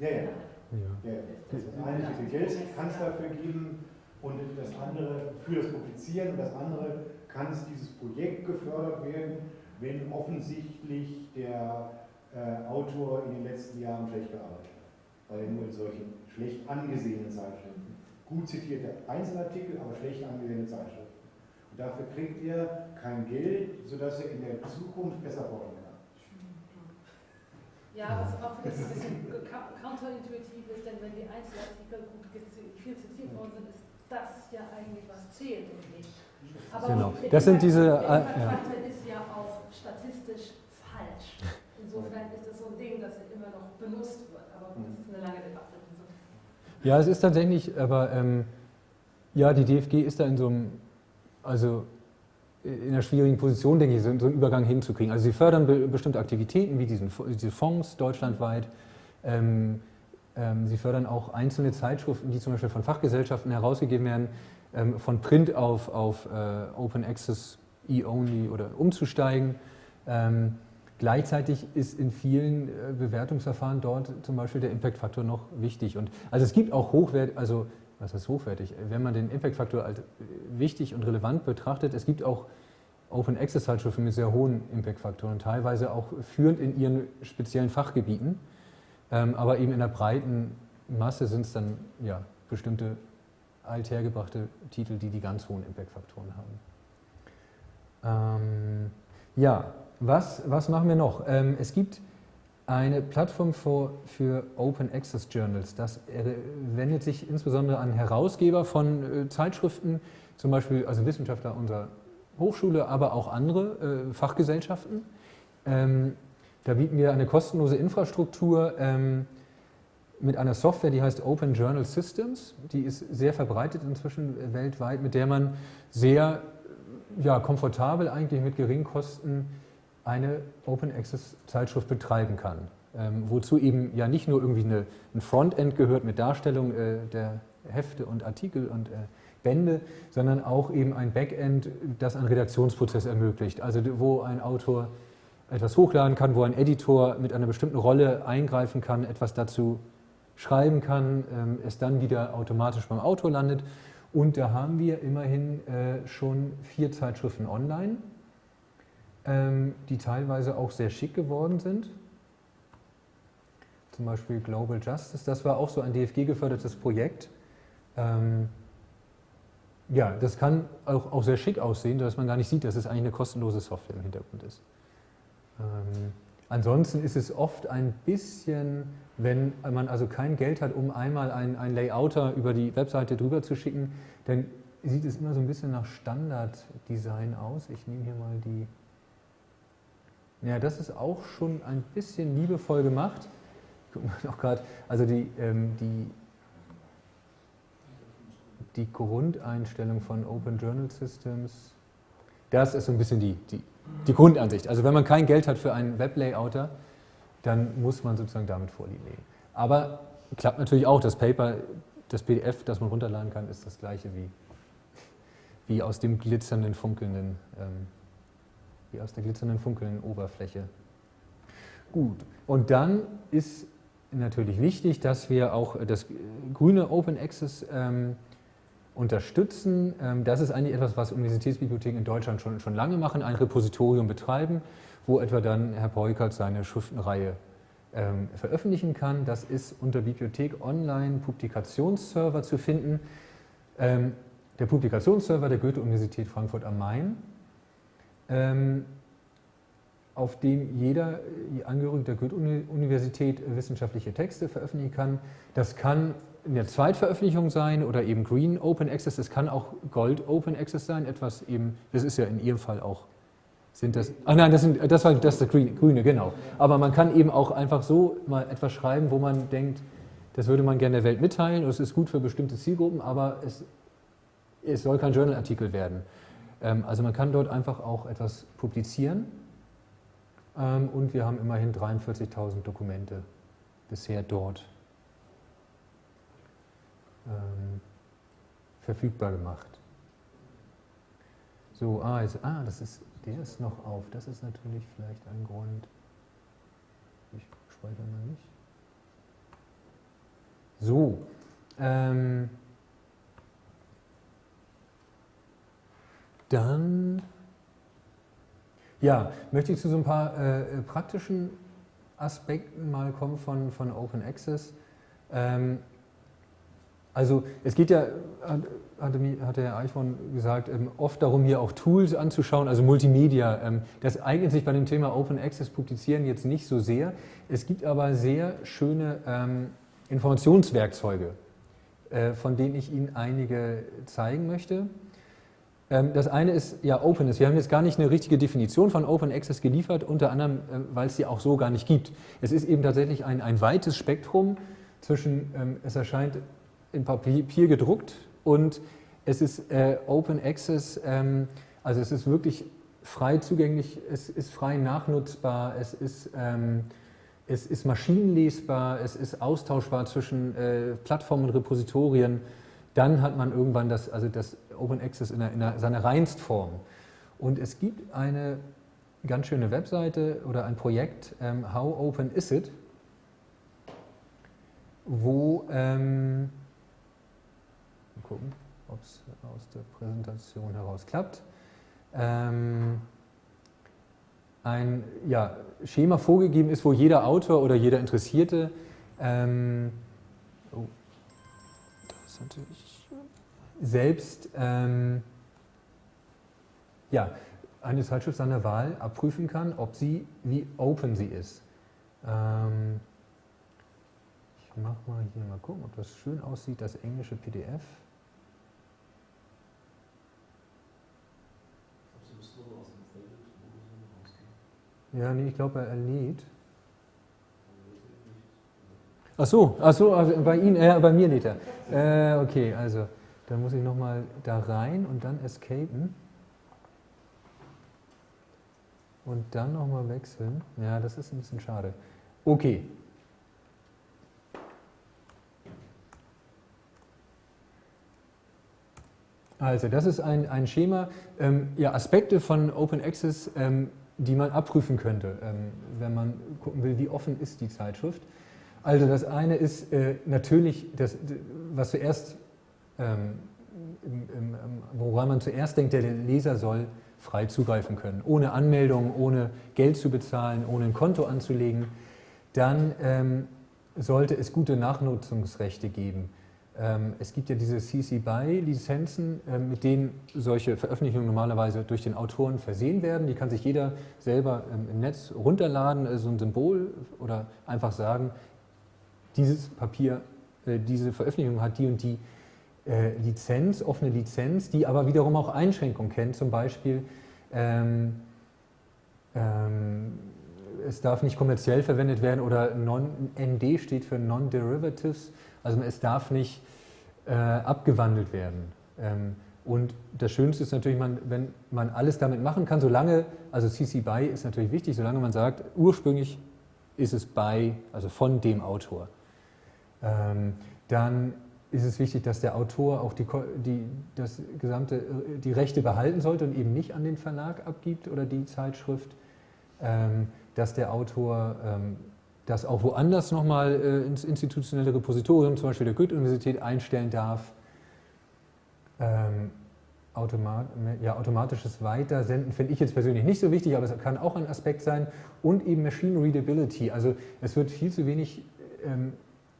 Ja, ja. Ja. Ja, das eine, wie viel Geld kann es dafür geben und das andere für das Publizieren und das andere kann es dieses Projekt gefördert werden, wenn offensichtlich der äh, Autor in den letzten Jahren schlecht gearbeitet hat, weil er nur in solchen schlecht angesehenen Zeitschriften, gut zitierte Einzelartikel, aber schlecht angesehene Zeitschriften. Und dafür kriegt er kein Geld, sodass er in der Zukunft besser kann. Ja, was auch vielleicht ein bisschen cou- counterintuitiv ist, denn wenn die Einzelartikel gut viel zitiert worden sind, ist das ja eigentlich was zählt und nicht. Aber Genau. Das sind diese, Der äh, Impact-Faktor ist ja auch statistisch falsch. Insofern ist das so ein Ding, das immer noch benutzt wird. Aber das ist eine lange Debatte. Ja, es ist tatsächlich, aber ähm, ja, die DFG ist da in so einem, also in einer schwierigen Position, denke ich, so, einen Übergang hinzukriegen. Also sie fördern be bestimmte Aktivitäten wie diesen, diese Fonds deutschlandweit. Ähm, ähm, sie fördern auch einzelne Zeitschriften, die zum Beispiel von Fachgesellschaften herausgegeben werden, ähm, von Print auf, auf äh, Open Access E-Only oder umzusteigen. Ähm, Gleichzeitig ist in vielen äh, Bewertungsverfahren dort zum Beispiel der Impact-Faktor noch wichtig. Und also es gibt auch hochwertig, also was heißt hochwertig? Wenn man den Impact-Faktor als wichtig und relevant betrachtet, es gibt auch Open Access Zeitschriften mit sehr hohen Impact-Faktoren, teilweise auch führend in ihren speziellen Fachgebieten. Ähm, aber eben in der breiten Masse sind es dann ja, bestimmte althergebrachte Titel, die die ganz hohen Impact-Faktoren haben. Ähm, ja, was, was machen wir noch? Ähm, es gibt eine Plattform für, für Open Access Journals. Das wendet sich insbesondere an Herausgeber von äh, Zeitschriften, zum Beispiel also Wissenschaftler unserer Hochschule, aber auch andere äh, Fachgesellschaften. Ähm, da bieten wir eine kostenlose Infrastruktur ähm, mit einer Software, die heißt Open Journal Systems. Die ist sehr verbreitet inzwischen weltweit, mit der man sehr ja, komfortabel eigentlich mit geringen Kosten eine Open Access Zeitschrift betreiben kann. Ähm, wozu eben ja nicht nur irgendwie eine, ein Frontend gehört mit Darstellung äh, der Hefte und Artikel und äh, Bände, sondern auch eben ein Backend, das einen Redaktionsprozess ermöglicht. Also wo ein Autor etwas hochladen kann, wo ein Editor mit einer bestimmten Rolle eingreifen kann, etwas dazu schreiben kann, ähm, es dann wieder automatisch beim Autor landet. Und da haben wir immerhin äh, schon vier Zeitschriften online die teilweise auch sehr schick geworden sind. Zum Beispiel Global Justice, das war auch so ein DFG-gefördertes Projekt. Ähm, ja, das kann auch, auch sehr schick aussehen, dass man gar nicht sieht, dass es eigentlich eine kostenlose Software im Hintergrund ist. Ähm, ansonsten ist es oft ein bisschen, wenn man also kein Geld hat, um einmal einen, einen Layouter über die Webseite drüber zu schicken, dann sieht es immer so ein bisschen nach Standarddesign aus. Ich nehme hier mal die ja, das ist auch schon ein bisschen liebevoll gemacht. Gucken wir noch gerade, also die, ähm, die, die Grundeinstellung von Open Journal Systems, das ist so ein bisschen die, die, die Grundansicht. Also wenn man kein Geld hat für einen Weblayouter, dann muss man sozusagen damit vorliegen. Aber klappt natürlich auch, das Paper, das PDF, das man runterladen kann, ist das gleiche wie, wie aus dem glitzernden, funkelnden ähm, wie aus der glitzernden, funkelnden Oberfläche. Gut, und dann ist natürlich wichtig, dass wir auch das grüne Open Access ähm, unterstützen. Ähm, das ist eigentlich etwas, was Universitätsbibliotheken in Deutschland schon, schon lange machen, ein Repositorium betreiben, wo etwa dann Herr Peukert seine Schriftenreihe ähm, veröffentlichen kann. Das ist unter Bibliothek Online Publikationsserver zu finden. Ähm, der Publikationsserver der Goethe-Universität Frankfurt am Main auf dem jeder Angehörige der Goethe-Universität wissenschaftliche Texte veröffentlichen kann. Das kann in der Zweitveröffentlichung sein oder eben Green Open Access, das kann auch Gold Open Access sein, etwas eben, das ist ja in Ihrem Fall auch, sind das, ah nein, das, sind, das war das, das Grüne, genau. Aber man kann eben auch einfach so mal etwas schreiben, wo man denkt, das würde man gerne der Welt mitteilen und es ist gut für bestimmte Zielgruppen, aber es, es soll kein Journalartikel werden. Ähm, also man kann dort einfach auch etwas publizieren ähm, und wir haben immerhin 43.000 Dokumente bisher dort ähm, verfügbar gemacht. So, ah, jetzt, ah, das ist, der ist noch auf. Das ist natürlich vielleicht ein Grund. Ich speichere mal nicht. So, ähm, Dann ja, möchte ich zu so ein paar äh, praktischen Aspekten mal kommen von, von Open Access. Ähm, also es geht ja, hatte, hatte Herr Eichhorn gesagt, ähm, oft darum, hier auch Tools anzuschauen, also Multimedia. Ähm, das eignet sich bei dem Thema Open Access Publizieren jetzt nicht so sehr. Es gibt aber sehr schöne ähm, Informationswerkzeuge, äh, von denen ich Ihnen einige zeigen möchte. Ähm, das eine ist ja Openness. Wir haben jetzt gar nicht eine richtige Definition von Open Access geliefert, unter anderem, äh, weil es sie auch so gar nicht gibt. Es ist eben tatsächlich ein, ein weites Spektrum zwischen, ähm, es erscheint in Papier gedruckt und es ist äh, Open Access, ähm, also es ist wirklich frei zugänglich, es ist frei nachnutzbar, es ist, ähm, es ist maschinenlesbar, es ist austauschbar zwischen äh, Plattformen und Repositorien. Dann hat man irgendwann das, also das Open Access in, der, in der, seiner Reinstform. Und es gibt eine ganz schöne Webseite oder ein Projekt, ähm, How Open Is It, wo, ähm, mal gucken, ob es aus der Präsentation heraus klappt, ähm, ein ja, Schema vorgegeben ist, wo jeder Autor oder jeder Interessierte, ähm, oh, das ist natürlich selbst ähm, ja, eine Zeitschrift seiner Wahl abprüfen kann, ob sie, wie open sie ist. Ähm, ich mache mal hier mal gucken, ob das schön aussieht, das englische PDF. Ja, nee, ich glaube, er lädt. Ach so, ach so, also bei Ihnen, äh, bei mir lädt er. Äh, okay, also dann muss ich nochmal da rein und dann escapen. Und dann nochmal wechseln. Ja, das ist ein bisschen schade. Okay. Also, das ist ein, ein Schema, ähm, ja, Aspekte von Open Access, ähm, die man abprüfen könnte, ähm, wenn man gucken will, wie offen ist die Zeitschrift. Also das eine ist äh, natürlich, das, was zuerst, ähm, woran man zuerst denkt, der Leser soll frei zugreifen können, ohne Anmeldung, ohne Geld zu bezahlen, ohne ein Konto anzulegen. Dann ähm, sollte es gute Nachnutzungsrechte geben. Ähm, es gibt ja diese CC BY-Lizenzen, ähm, mit denen solche Veröffentlichungen normalerweise durch den Autoren versehen werden. Die kann sich jeder selber ähm, im Netz runterladen, äh, so ein Symbol oder einfach sagen, dieses Papier, äh, diese Veröffentlichung hat die und die äh, Lizenz, offene Lizenz, die aber wiederum auch Einschränkungen kennt, zum Beispiel ähm, ähm, es darf nicht kommerziell verwendet werden oder ND steht für Non-Derivatives, also es darf nicht äh, abgewandelt werden. Ähm, und das Schönste ist natürlich, man, wenn man alles damit machen kann, solange, also CC BY ist natürlich wichtig, solange man sagt, ursprünglich ist es bei, also von dem Autor. Ähm, dann ist es wichtig, dass der Autor auch die, die, das gesamte, die Rechte behalten sollte und eben nicht an den Verlag abgibt oder die Zeitschrift, ähm, dass der Autor ähm, das auch woanders nochmal äh, ins institutionelle Repositorium, zum Beispiel der Goethe-Universität, einstellen darf. Ähm, automat, ja, automatisches Weitersenden finde ich jetzt persönlich nicht so wichtig, aber es kann auch ein Aspekt sein. Und eben Machine Readability. Also es wird viel zu wenig ähm,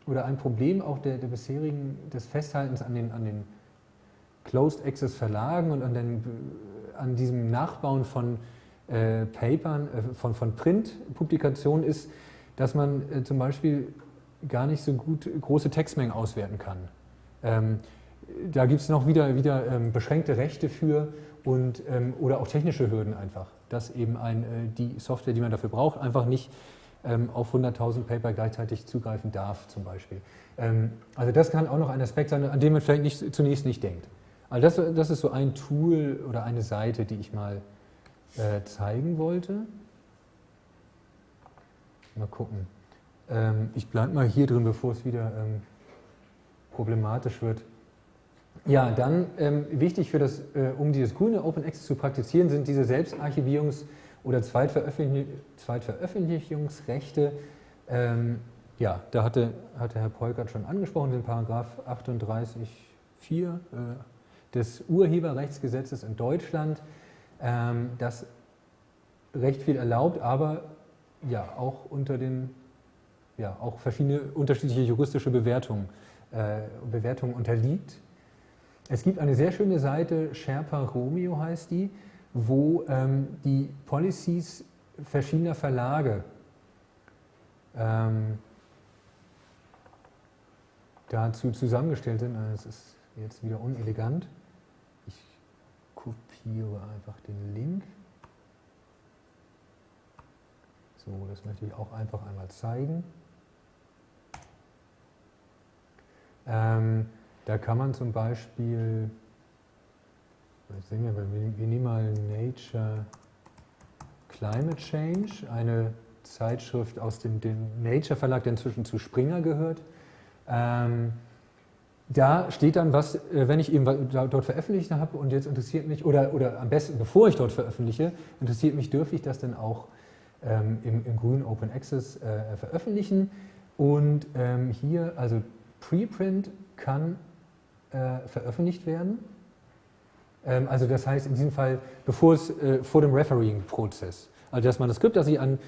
oder ein Problem auch der, der bisherigen, des Festhaltens an den, an den Closed Access Verlagen und an, den, an diesem Nachbauen von äh, Papern, äh, von, von Print-Publikationen ist, dass man äh, zum Beispiel gar nicht so gut große Textmengen auswerten kann. Ähm, da gibt es noch wieder, wieder ähm, beschränkte Rechte für und, ähm, oder auch technische Hürden einfach, dass eben ein, äh, die Software, die man dafür braucht, einfach nicht ähm, auf 100.000 Paper gleichzeitig zugreifen darf zum Beispiel. Ähm, also das kann auch noch ein Aspekt sein, an dem man vielleicht nicht, zunächst nicht denkt. Also das, das ist so ein Tool oder eine Seite, die ich mal äh, zeigen wollte. Mal gucken. Ähm, ich bleibe mal hier drin, bevor es wieder ähm, problematisch wird. Ja, dann ähm, wichtig für das, äh, um dieses grüne Open Access zu praktizieren, sind diese Selbstarchivierungs- oder Zweitveröffentlich Zweitveröffentlichungsrechte. Ähm, ja, da hatte, hatte Herr Polkert schon angesprochen, den Paragraph 38.4 äh, des Urheberrechtsgesetzes in Deutschland, ähm, das recht viel erlaubt, aber ja auch unter den, ja, auch verschiedene unterschiedliche juristische Bewertungen, äh, Bewertungen unterliegt. Es gibt eine sehr schöne Seite, Sherpa Romeo heißt die, wo ähm, die Policies verschiedener Verlage ähm, dazu zusammengestellt sind. Das ist jetzt wieder unelegant. Ich kopiere einfach den Link. So, das möchte ich auch einfach einmal zeigen. Ähm, da kann man zum Beispiel, sehen wir, wir nehmen mal Nature Climate Change, eine Zeitschrift aus dem, dem Nature Verlag, der inzwischen zu Springer gehört. Ähm, da steht dann was, äh, wenn ich eben dort veröffentlicht habe und jetzt interessiert mich, oder, oder am besten bevor ich dort veröffentliche, interessiert mich, dürfe ich das denn auch ähm, im, im grünen Open Access äh, veröffentlichen. Und ähm, hier, also Preprint kann äh, veröffentlicht werden. Ähm, also das heißt in diesem Fall, bevor es äh, vor dem Refereeing-Prozess. Also das Manuskript, das ich an,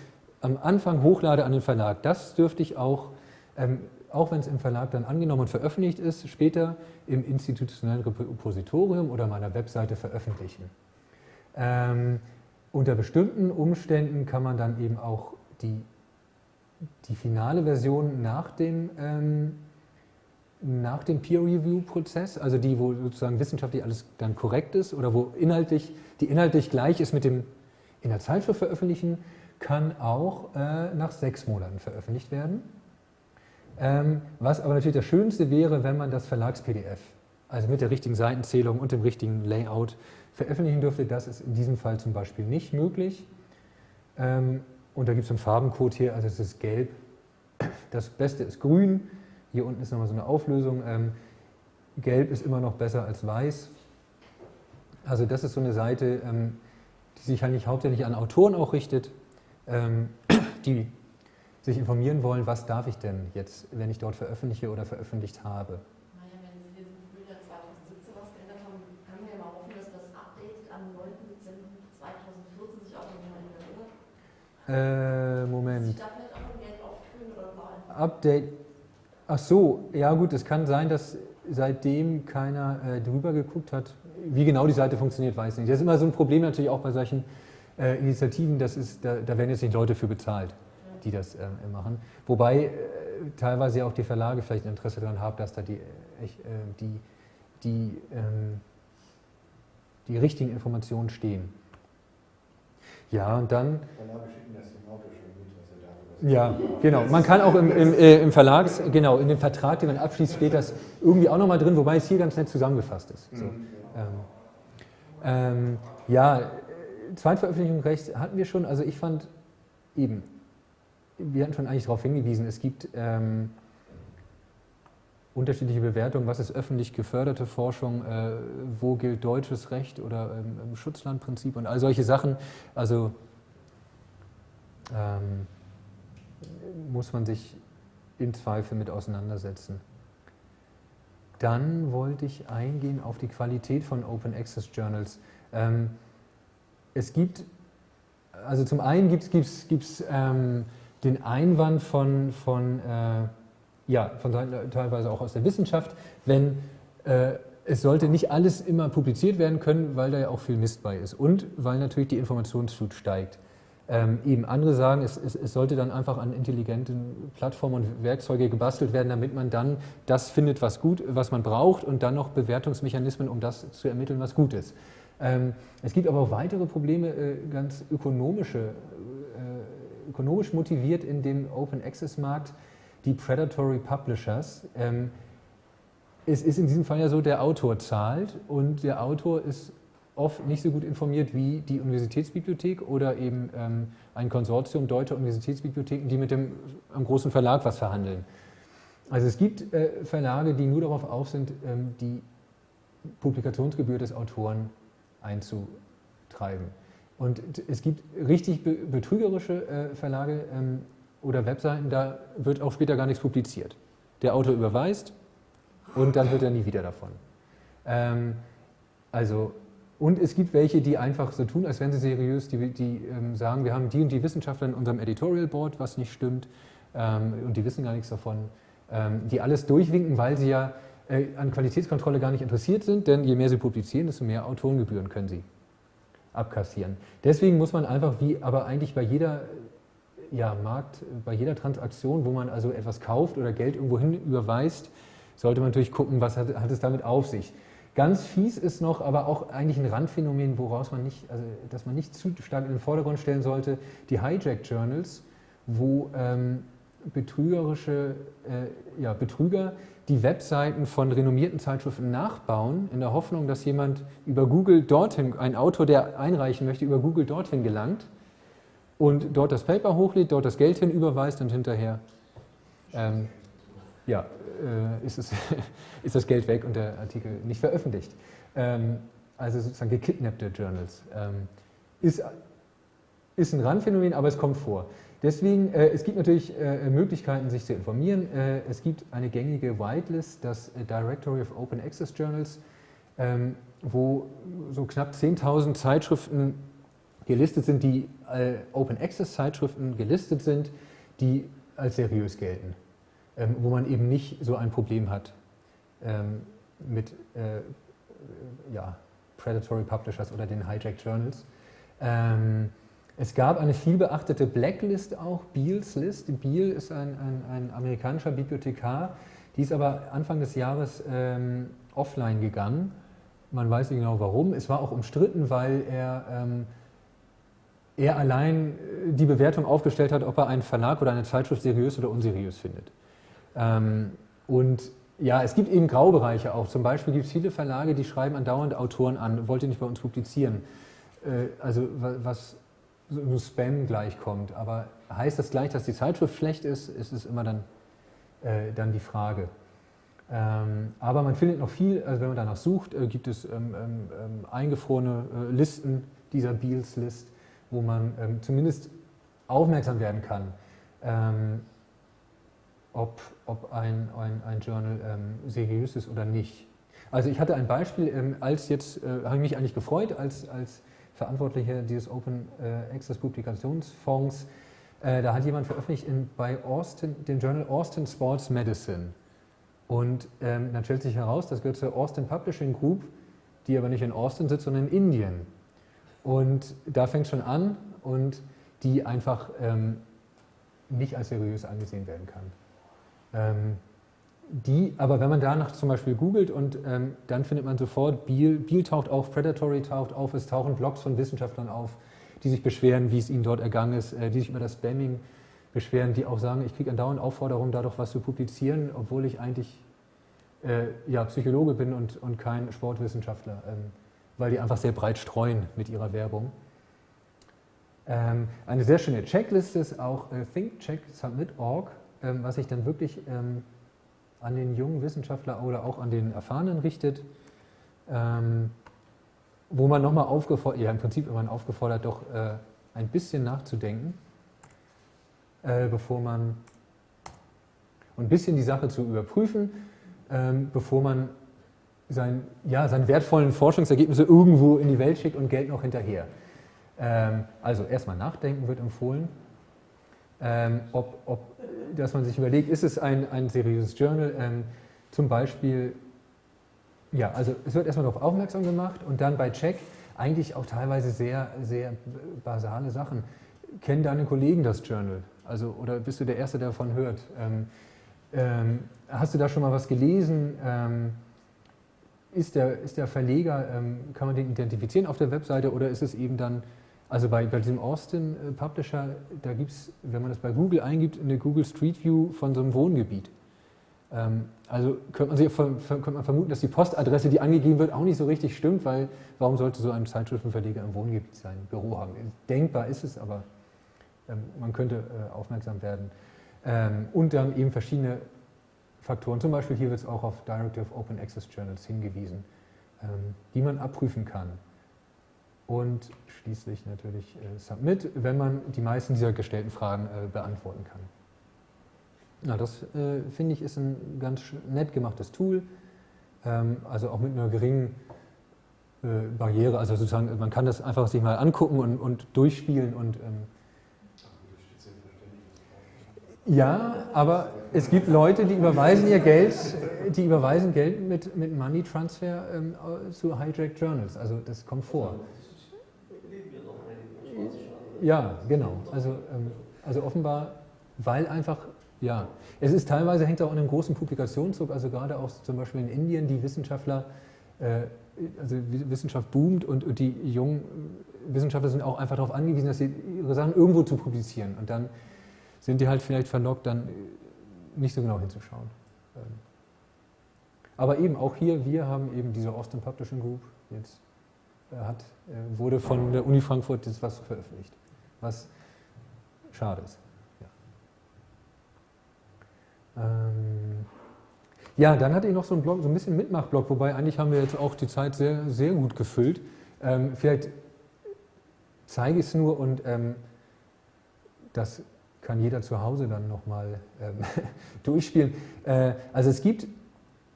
am Anfang hochlade an den Verlag, das dürfte ich auch, ähm, auch wenn es im Verlag dann angenommen und veröffentlicht ist, später im institutionellen Repositorium oder meiner Webseite veröffentlichen. Ähm, unter bestimmten Umständen kann man dann eben auch die die finale Version nach dem, nach dem Peer-Review-Prozess, also die, wo sozusagen wissenschaftlich alles dann korrekt ist oder wo inhaltlich, die inhaltlich gleich ist mit dem in der Zeitschrift veröffentlichen, kann auch äh, nach sechs Monaten veröffentlicht werden. Ähm, was aber natürlich das Schönste wäre, wenn man das Verlags-PDF, also mit der richtigen Seitenzählung und dem richtigen Layout veröffentlichen dürfte. Das ist in diesem Fall zum Beispiel nicht möglich. Ähm, und da gibt es einen Farbencode hier, also es ist gelb. Das Beste ist grün. Hier unten ist nochmal so eine Auflösung. Ähm, gelb ist immer noch besser als weiß. Also das ist so eine Seite, ähm, die sich eigentlich hauptsächlich an Autoren auch richtet, ähm, die sich informieren wollen, was darf ich denn jetzt, wenn ich dort veröffentliche oder veröffentlicht habe. Naja, wenn Sie im Frühjahr 2017 was geändert haben, können wir ja mal hoffen, dass das Update am 9. Dezember 2014 sich auch nochmal ändert, oder? Äh, Moment. sich da vielleicht auch ein Geld auf grün oder. Update. Ach so, ja gut, es kann sein, dass seitdem keiner äh, drüber geguckt hat. Wie genau die Seite funktioniert, weiß ich nicht. Das ist immer so ein Problem natürlich auch bei solchen äh, Initiativen, das ist, da, da werden jetzt nicht Leute für bezahlt, die das äh, machen. Wobei äh, teilweise auch die Verlage vielleicht ein Interesse daran haben, dass da die, äh, äh, die, die, ähm, die richtigen Informationen stehen. Ja, und dann Verlage schicken das dem Auto schon mit, was er darf. was er Ja, genau. Man kann auch im, im, äh, im Verlags, genau, in dem Vertrag, den man abschließt, steht das irgendwie auch nochmal drin, wobei es hier ganz nett zusammengefasst ist. So. Ähm, ähm, ja, Zweitveröffentlichungsrecht hatten wir schon. Also ich fand eben, wir hatten schon eigentlich darauf hingewiesen, es gibt ähm, unterschiedliche Bewertungen, was ist öffentlich geförderte Forschung, äh, wo gilt deutsches Recht oder ähm, Schutzlandprinzip und all solche Sachen. Also ähm, muss man sich im Zweifel mit auseinandersetzen. Dann wollte ich eingehen auf die Qualität von Open Access Journals. Ähm, es gibt, also zum einen gibt es ähm, den Einwand von, von, äh, ja, von teilweise auch aus der Wissenschaft, wenn äh, es sollte nicht alles immer publiziert werden können, weil da ja auch viel Mist bei ist und weil natürlich die Informationsflut steigt. Ähm, eben andere sagen, es, es, es, sollte dann einfach an intelligenten Plattformen und Werkzeuge gebastelt werden, damit man dann das findet, was gut, was man braucht und dann noch Bewertungsmechanismen, um das zu ermitteln, was gut ist. Ähm, es gibt aber auch weitere Probleme, äh, ganz ökonomische, äh, ökonomisch motiviert in dem Open Access Markt, die Predatory Publishers. Ähm, es ist in diesem Fall ja so, der Autor zahlt und der Autor ist oft nicht so gut informiert wie die Universitätsbibliothek oder eben ähm, ein Konsortium deutscher Universitätsbibliotheken, die mit dem großen Verlag was verhandeln. Also es gibt äh, Verlage, die nur darauf auf sind, ähm, die Publikationsgebühr des Autoren einzutreiben. Und es gibt richtig be betrügerische äh, Verlage ähm, oder Webseiten, da wird auch später gar nichts publiziert. Der Autor überweist und dann wird er nie wieder davon. Ähm, also und es gibt welche, die einfach so tun, als wären sie seriös, die, die ähm, sagen, wir haben die und die Wissenschaftler in unserem Editorial Board, was nicht stimmt, ähm, und die wissen gar nichts davon, ähm, die alles durchwinken, weil sie ja äh, an Qualitätskontrolle gar nicht interessiert sind, denn je mehr sie publizieren, desto mehr Autorengebühren können sie abkassieren. Deswegen muss man einfach, wie aber eigentlich bei jeder ja, Markt, bei jeder Transaktion, wo man also etwas kauft oder Geld irgendwo hin überweist, sollte man natürlich gucken, was hat, hat es damit auf sich. Ganz fies ist noch, aber auch eigentlich ein Randphänomen, woraus man nicht, also dass man nicht zu stark in den Vordergrund stellen sollte, die Hijack Journals, wo ähm, betrügerische äh, ja, Betrüger die Webseiten von renommierten Zeitschriften nachbauen, in der Hoffnung, dass jemand über Google dorthin, ein Autor, der einreichen möchte, über Google dorthin gelangt und dort das Paper hochlädt, dort das Geld hinüberweist und hinterher ähm, ja, äh, ist, es, ist das Geld weg und der Artikel nicht veröffentlicht. Ähm, also sozusagen gekidnappte Journals. Ähm, ist, ist ein Randphänomen, aber es kommt vor. Deswegen, äh, es gibt natürlich äh, Möglichkeiten, sich zu informieren. Äh, es gibt eine gängige Whitelist, das äh, Directory of Open Access Journals, ähm, wo so knapp 10.000 Zeitschriften gelistet sind, die äh, Open Access Zeitschriften gelistet sind, die als seriös gelten ähm, wo man eben nicht so ein Problem hat ähm, mit äh, ja, Predatory Publishers oder den Hijack Journals. Ähm, Es gab eine vielbeachtete Blacklist auch, Beals List. Beal ist ein, ein, ein amerikanischer Bibliothekar, die ist aber Anfang des Jahres ähm, offline gegangen. Man weiß nicht genau warum. Es war auch umstritten, weil er, ähm, er allein äh, die Bewertung aufgestellt hat, ob er einen Verlag oder eine Zeitschrift seriös oder unseriös findet. Ähm, und ja, es gibt eben Graubereiche auch. Zum Beispiel gibt es viele Verlage, die schreiben andauernd Autoren an, wollt ihr nicht bei uns publizieren. Äh, also was so Spam gleichkommt. Aber heißt das gleich, dass die Zeitschrift schlecht ist, ist es immer dann, äh, dann die Frage. Ähm, aber man findet noch viel, also wenn man danach sucht, äh, gibt es ähm, ähm, ähm eingefrorene äh, Listen dieser Beals-List, wo man ähm, zumindest aufmerksam werden kann, ähm, ob, ob ein, ein, ein Journal seriös ist oder nicht. Also ich hatte ein Beispiel, als jetzt, äh, habe ich mich eigentlich gefreut, als, als Verantwortlicher dieses Open äh, Access Publikationsfonds, äh, da hat jemand veröffentlicht in, bei Austin, dem Journal Austin Sports Medicine. Und ähm, dann stellt sich heraus, das gehört zur Austin Publishing Group, die aber nicht in Austin sitzt, sondern in Indien. Und da fängt schon an und die einfach ähm, nicht als seriös angesehen werden kann. Ähm, die, aber wenn man danach zum Beispiel googelt und ähm, dann findet man sofort, Beal, Beal taucht auf, Predatory taucht auf, es tauchen Blogs von Wissenschaftlern auf, die sich beschweren, wie es ihnen dort ergangen ist, äh, die sich über das Spamming beschweren, die auch sagen, ich kriege andauernd Aufforderungen, da doch was zu publizieren, obwohl ich eigentlich äh, ja, Psychologe bin und, und kein Sportwissenschaftler, ähm, weil die einfach sehr breit streuen mit ihrer Werbung. Ähm, eine sehr schöne Checkliste ist auch äh, thinkchecksubmit.org, ähm, was sich dann wirklich ähm, an den jungen Wissenschaftler oder auch an den Erfahrenen richtet, ähm, wo man nochmal aufgefordert, ja im Prinzip immer aufgefordert, doch äh, ein bisschen nachzudenken, äh, bevor man und ein bisschen die Sache zu überprüfen, ähm, bevor man sein, ja, seine wertvollen Forschungsergebnisse irgendwo in die Welt schickt und Geld noch hinterher. Ähm, also erstmal nachdenken wird empfohlen, ähm, ob, ob dass man sich überlegt, ist es ein, ein seriöses Journal? Ähm, zum Beispiel, ja, also es wird erstmal darauf aufmerksam gemacht und dann bei Check eigentlich auch teilweise sehr, sehr basale Sachen. Kennen deine Kollegen das Journal? Also, oder bist du der Erste, der davon hört? Ähm, ähm, hast du da schon mal was gelesen? Ähm, ist, der, ist der Verleger, ähm, kann man den identifizieren auf der Webseite oder ist es eben dann also bei, bei diesem Austin äh, Publisher, da gibt es, wenn man das bei Google eingibt, eine Google Street View von so einem Wohngebiet. Ähm, also könnte man, sich, könnte man vermuten, dass die Postadresse, die angegeben wird, auch nicht so richtig stimmt, weil warum sollte so ein Zeitschriftenverleger im Wohngebiet sein Büro haben? Denkbar ist es, aber ähm, man könnte äh, aufmerksam werden. Ähm, und dann eben verschiedene Faktoren, zum Beispiel hier wird es auch auf Directive Open Access Journals hingewiesen, die man abprüfen kann und schließlich natürlich äh, Submit, wenn man die meisten dieser gestellten Fragen äh, beantworten kann. Na, das äh, finde ich ist ein ganz nett gemachtes Tool, ähm, also auch mit einer geringen äh, Barriere, also sozusagen man kann das einfach sich mal angucken und, und durchspielen und ähm, ja, aber es gibt Leute, die überweisen ihr Geld, die überweisen Geld mit, mit Money Transfer ähm, zu Hijack Journals. Also das kommt vor. Ja, genau. Also, ähm, also offenbar, weil einfach, ja, es ist teilweise hängt auch an einem großen Publikationszug, also gerade auch zum Beispiel in Indien, die Wissenschaftler, äh, also Wissenschaft boomt und, und die jungen Wissenschaftler sind auch einfach darauf angewiesen, dass sie ihre Sachen irgendwo zu publizieren und dann sind die halt vielleicht verlockt, dann nicht so genau hinzuschauen. Ähm, aber eben auch hier, wir haben eben diese Austin Publishing Group jetzt äh, hat, äh, wurde von der Uni Frankfurt das was veröffentlicht was schade ist. Ja, ähm, ja dann hatte ich noch so einen Blog, so ein bisschen Mitmachblog, wobei eigentlich haben wir jetzt auch die Zeit sehr, sehr gut gefüllt. Ähm, vielleicht zeige ich es nur und ähm, das kann jeder zu Hause dann nochmal ähm, durchspielen. Äh, also es gibt,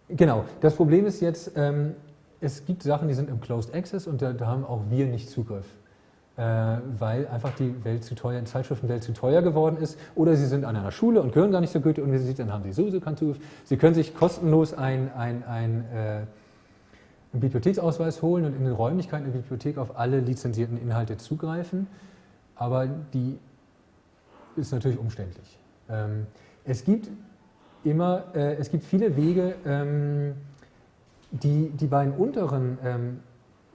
genau, das Problem ist jetzt, ähm, es gibt Sachen, die sind im Closed Access und da, da haben auch wir nicht Zugriff. Äh, weil einfach die Welt zu teuer, die Zeitschriftenwelt zu teuer geworden ist. Oder sie sind an einer Schule und gehören gar nicht zur Goethe-Universität, dann haben sie sowieso keinen Zugriff. Sie können sich kostenlos ein, ein, ein, äh, einen Bibliotheksausweis holen und in den Räumlichkeiten der Bibliothek auf alle lizenzierten Inhalte zugreifen. aber die ist natürlich umständlich. Ähm, es gibt immer, äh, es gibt viele Wege, ähm, die, die beiden unteren ähm,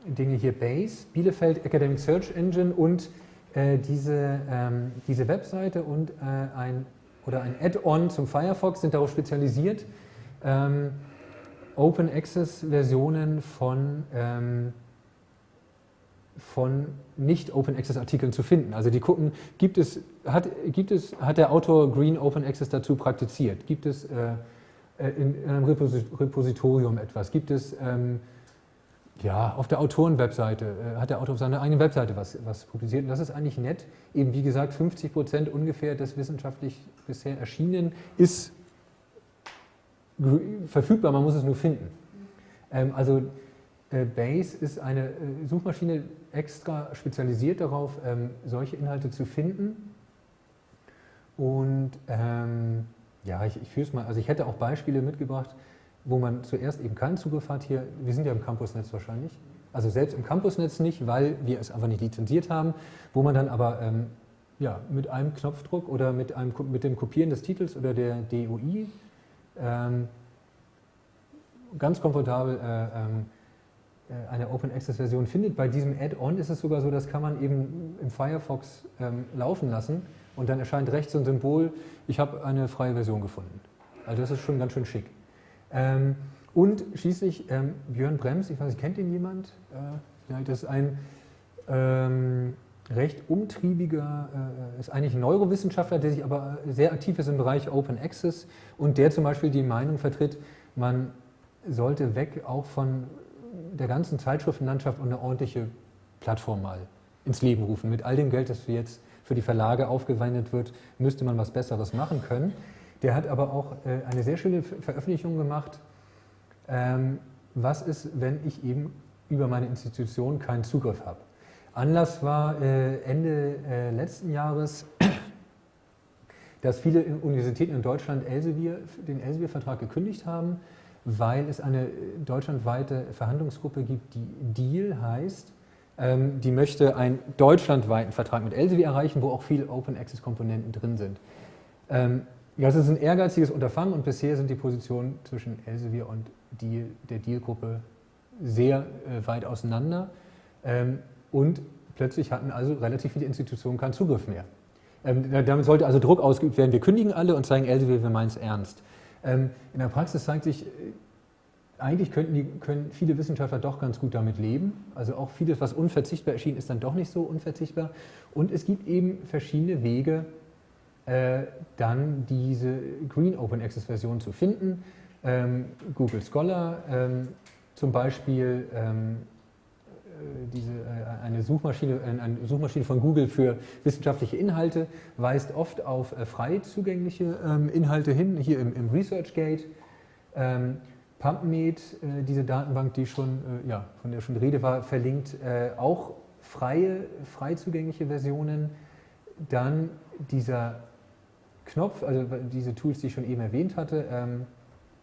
Dinge hier, Base, Bielefeld Academic Search Engine und äh, diese, ähm, diese Webseite und äh, ein, ein Add-on zum Firefox sind darauf spezialisiert, ähm, Open Access Versionen von, ähm, von nicht Open Access Artikeln zu finden. Also die gucken, gibt es, hat, gibt es, hat der Autor Green Open Access dazu praktiziert? Gibt es äh, äh in, in, einem Repositorium etwas? Gibt es ähm, ja, auf der Autorenwebseite, äh, hat der Autor auf seiner eigenen Webseite was, was publiziert. Und das ist eigentlich nett. Eben wie gesagt, 50 Prozent ungefähr des wissenschaftlich bisher erschienenen ist verfügbar, man muss es nur finden. Ähm, also äh, Base ist eine äh, Suchmaschine extra spezialisiert darauf, ähm, solche Inhalte zu finden. Und ähm, ja, ich, ich führe es mal, also ich hätte auch Beispiele mitgebracht, wo man zuerst eben keinen Zugriff hat hier. Wir sind ja im Campusnetz wahrscheinlich. Also selbst im Campusnetz nicht, weil wir es einfach nicht lizenziert haben, wo man dann aber ähm, ja, mit einem Knopfdruck oder mit, einem, mit dem Kopieren des Titels oder der DOI ähm, ganz komfortabel äh, ähm, äh, eine Open Access Version findet. Bei diesem Add-on ist es sogar so, das kann man eben im Firefox ähm, laufen lassen und dann erscheint rechts so ein Symbol, ich habe eine freie Version gefunden. Also das ist schon ganz schön schick. Ähm, und schließlich ähm, Björn Brems, ich weiß nicht, kennt ihn jemand? Äh, das ist ein ähm, recht umtriebiger, äh, ist eigentlich ein Neurowissenschaftler, der sich aber sehr aktiv ist im Bereich Open Access und der zum Beispiel die Meinung vertritt, man sollte weg auch von der ganzen Zeitschriftenlandschaft und eine ordentliche Plattform mal ins Leben rufen. Mit all dem Geld, das jetzt für die Verlage aufgewendet wird, müsste man was Besseres machen können. Der hat aber auch äh, eine sehr schöne Veröffentlichung gemacht. Ähm, was ist, wenn ich eben über meine Institution keinen Zugriff habe? Anlass war äh, Ende äh, letzten Jahres, dass viele Universitäten in Deutschland Elsevier, den Elsevier-Vertrag gekündigt haben, weil es eine deutschlandweite Verhandlungsgruppe gibt, die DEAL heißt. Ähm, die möchte einen deutschlandweiten Vertrag mit Elsevier erreichen, wo auch viele Open-Access-Komponenten drin sind. Ähm, das ist ein ehrgeiziges Unterfangen und bisher sind die Positionen zwischen Elsevier und Deal, der Deal-Gruppe sehr äh, weit auseinander. Ähm, und plötzlich hatten also relativ viele Institutionen keinen Zugriff mehr. Ähm, damit sollte also Druck ausgeübt werden, wir kündigen alle und zeigen Elsevier, wir meinen es ernst. Ähm, in der Praxis zeigt sich, äh, eigentlich die, können viele Wissenschaftler doch ganz gut damit leben. Also auch vieles, was unverzichtbar erschien, ist dann doch nicht so unverzichtbar. Und es gibt eben verschiedene Wege, äh, dann diese Green Open Access Version zu finden. Ähm, Google Scholar ähm, zum Beispiel, ähm, äh, diese, äh, eine, Suchmaschine, eine Suchmaschine von Google für wissenschaftliche Inhalte weist oft auf äh, frei zugängliche ähm, Inhalte hin, hier im, im ResearchGate. Ähm, PubMed, äh, diese Datenbank, die schon, äh, ja, von der schon die Rede war, verlinkt auch freie, frei zugängliche Versionen. Dann dieser Knopf, also diese Tools, die ich schon eben erwähnt hatte, ähm,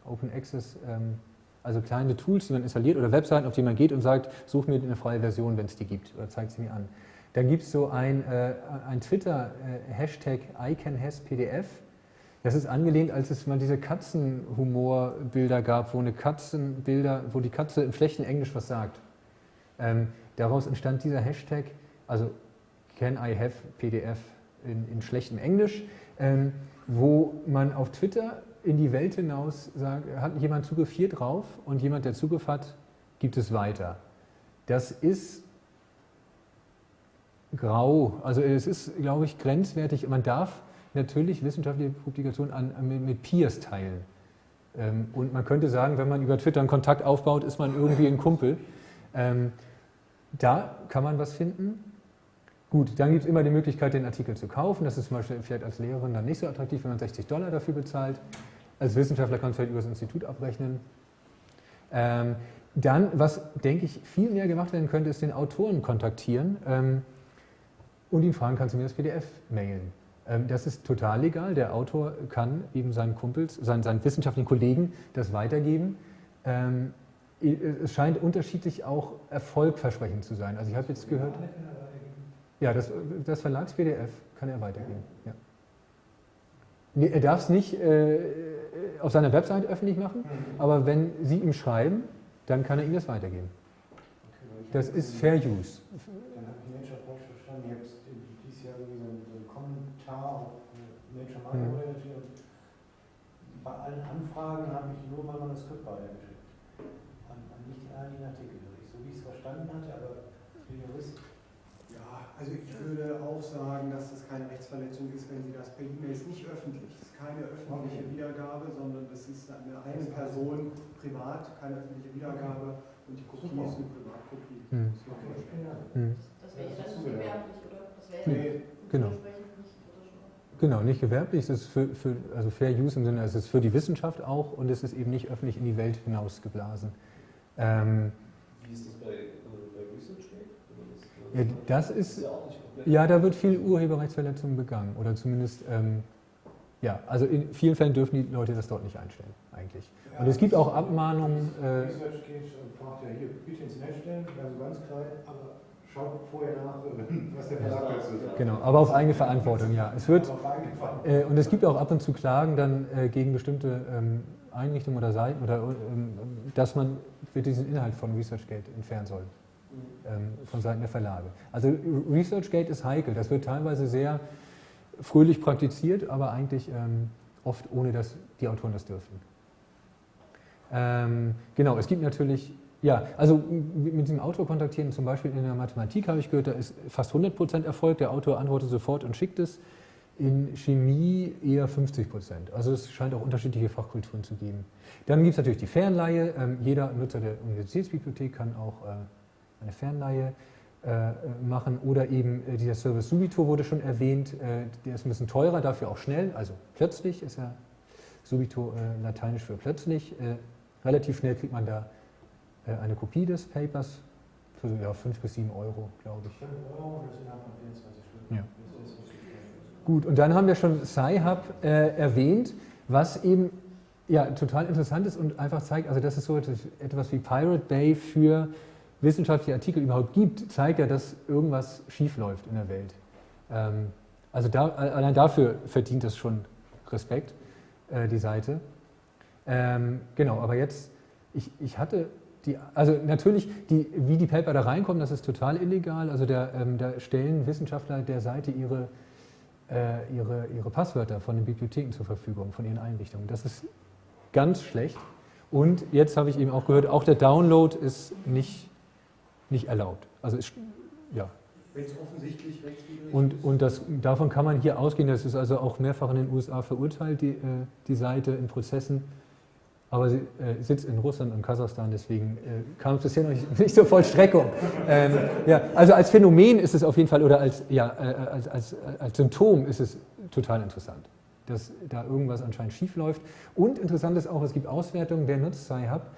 Open Access, ähm, also kleine Tools, die man installiert oder Webseiten, auf die man geht und sagt, such mir eine freie Version, wenn es die gibt oder zeigt sie mir an. Dann gibt es so ein, äh, ein Twitter-Hashtag äh, ICANHasPDF. Das ist angelehnt, als es mal diese Katzenhumorbilder gab, wo eine Katzenbilder, wo die Katze im schlechten Englisch was sagt. Ähm, daraus entstand dieser Hashtag, also Can I have PDF in, in schlechtem Englisch ähm, wo man auf Twitter in die Welt hinaus sagt, hat jemand Zugriff hier drauf und jemand, der Zugriff hat, gibt es weiter. Das ist grau, also es ist, glaube ich, grenzwertig. Man darf natürlich wissenschaftliche Publikationen an, mit Peers teilen. Ähm, und man könnte sagen, wenn man über Twitter einen Kontakt aufbaut, ist man irgendwie ein Kumpel. Ähm, da kann man was finden. Gut, dann gibt es immer die Möglichkeit, den Artikel zu kaufen. Das ist zum Beispiel vielleicht als Lehrerin dann nicht so attraktiv, wenn man 60 Dollar dafür bezahlt. Als Wissenschaftler kann es vielleicht über das Institut abrechnen. Ähm, dann, was denke ich viel mehr gemacht werden könnte, ist den Autoren kontaktieren ähm, und ihn fragen, kannst du mir das PDF mailen? Ähm, das ist total legal. Der Autor kann eben seinen Kumpels, seinen, seinen wissenschaftlichen Kollegen das weitergeben. Ähm, es scheint unterschiedlich auch erfolgversprechend zu sein. Also ich habe jetzt gehört. Ja, das, das Verlags-PDF kann er weitergeben. Ja. Nee, er darf es nicht äh, auf seiner Website öffentlich machen, Mhm. aber wenn Sie ihm schreiben, dann kann er Ihnen das weitergeben. Okay, ich Das ist Fair Use. Dann habe ich Nature falsch verstanden. Ich habe dieses Jahr einen, so einen Kommentar auf äh, Nature Mhm. Microbiology und bei allen Anfragen habe ich nur mein Manuskript weitergeschickt. An, an nicht an den Artikel. So wie ich es verstanden hatte, aber der Jurist. Also ich würde auch sagen, dass das keine Rechtsverletzung ist, wenn Sie das per E-Mail ist nicht öffentlich. Es ist keine öffentliche Okay. Wiedergabe, sondern das ist eine, eine Person privat, keine öffentliche Wiedergabe und die Kopie Super. ist eine Privatkopie. Hm. Okay, vielen Dank. Hm. Das wäre ja dann gewerblich, oder? Das wäre Nee, genau. dementsprechend nicht kritisch. Genau, nicht gewerblich, es ist für, für, also Fair Use im Sinne, es ist für die Wissenschaft auch und es ist eben nicht öffentlich in die Welt hinausgeblasen. Ähm, Wie ist das bei, äh, bei ResearchGate? Oder das, ja, das ist, ja ja, da wird viel Urheberrechtsverletzung begangen oder zumindest, ähm, ja, also in vielen Fällen dürfen die Leute das dort nicht einstellen, eigentlich. Und es gibt auch Abmahnungen, äh, Research geht und fragt ja hier, bitte ins Netz stellen, also ganz klein, aber schaut vorher nach, was der Verlag dazu sagt. genau, aber auf eigene Verantwortung, ja. Es wird. Äh, und es gibt auch ab und zu Klagen dann äh, gegen bestimmte ähm, Einrichtungen oder Seiten, oder, ähm, dass man für diesen Inhalt von ResearchGate entfernen soll. Ähm, von Seiten der Verlage. Also ResearchGate ist heikel, das wird teilweise sehr fröhlich praktiziert, aber eigentlich ähm, oft ohne, dass die Autoren das dürfen. Ähm, genau, es gibt natürlich, ja, also mit diesem Autor kontaktieren, zum Beispiel in der Mathematik habe ich gehört, da ist fast 100% Erfolg, der Autor antwortet sofort und schickt es. In Chemie eher 50 Prozent. Also es scheint auch unterschiedliche Fachkulturen zu geben. Dann gibt es natürlich die Fernleihe. Ähm, jeder Nutzer der Universitätsbibliothek kann auch äh, eine Fernleihe äh, machen. Oder eben äh, dieser Service Subito wurde schon erwähnt. Äh, der ist ein bisschen teurer, dafür auch schnell. Also plötzlich ist ja Subito lateinisch für plötzlich. Relativ schnell kriegt man da eine Kopie des Papers für ja, 5 bis 7 Euro, glaube ich. 5 Euro, das innerhalb von 24 Stunden. Ja. Das ist, Gut, und dann haben wir schon Sci-Hub äh, erwähnt, was eben ja, total interessant ist und einfach zeigt, also dass es so etwas, etwas wie Pirate Bay für wissenschaftliche Artikel überhaupt gibt, zeigt ja, dass irgendwas schiefläuft in der Welt. Ähm, also da, allein dafür verdient es schon Respekt, äh, die Seite. Ähm, genau, aber jetzt, ich, ich hatte die, also natürlich, die, wie die Paper da reinkommen, das ist total illegal. Also da, ähm, da stellen Wissenschaftler der Seite ihre äh, ihre, ihre Passwörter von den Bibliotheken zur Verfügung, von ihren Einrichtungen. Das ist ganz schlecht. Und jetzt habe ich eben auch gehört, auch der Download ist nicht, nicht erlaubt. Also ist, ja. Wenn es offensichtlich rechtswidrig Und, und das, davon kann man hier ausgehen, das ist also auch mehrfach in den USA verurteilt, die, äh, die Seite in Prozessen. Aber sie äh, sitzt in Russland und Kasachstan, deswegen äh, kam es bisher noch nicht, nicht zur Vollstreckung. Ähm, ja, also als Phänomen ist es auf jeden Fall, oder als, ja, äh, als, als, als Symptom ist es total interessant, dass da irgendwas anscheinend schief läuft. Und interessant ist auch, es gibt Auswertungen, wer nutzt Sci-Hub. Ähm,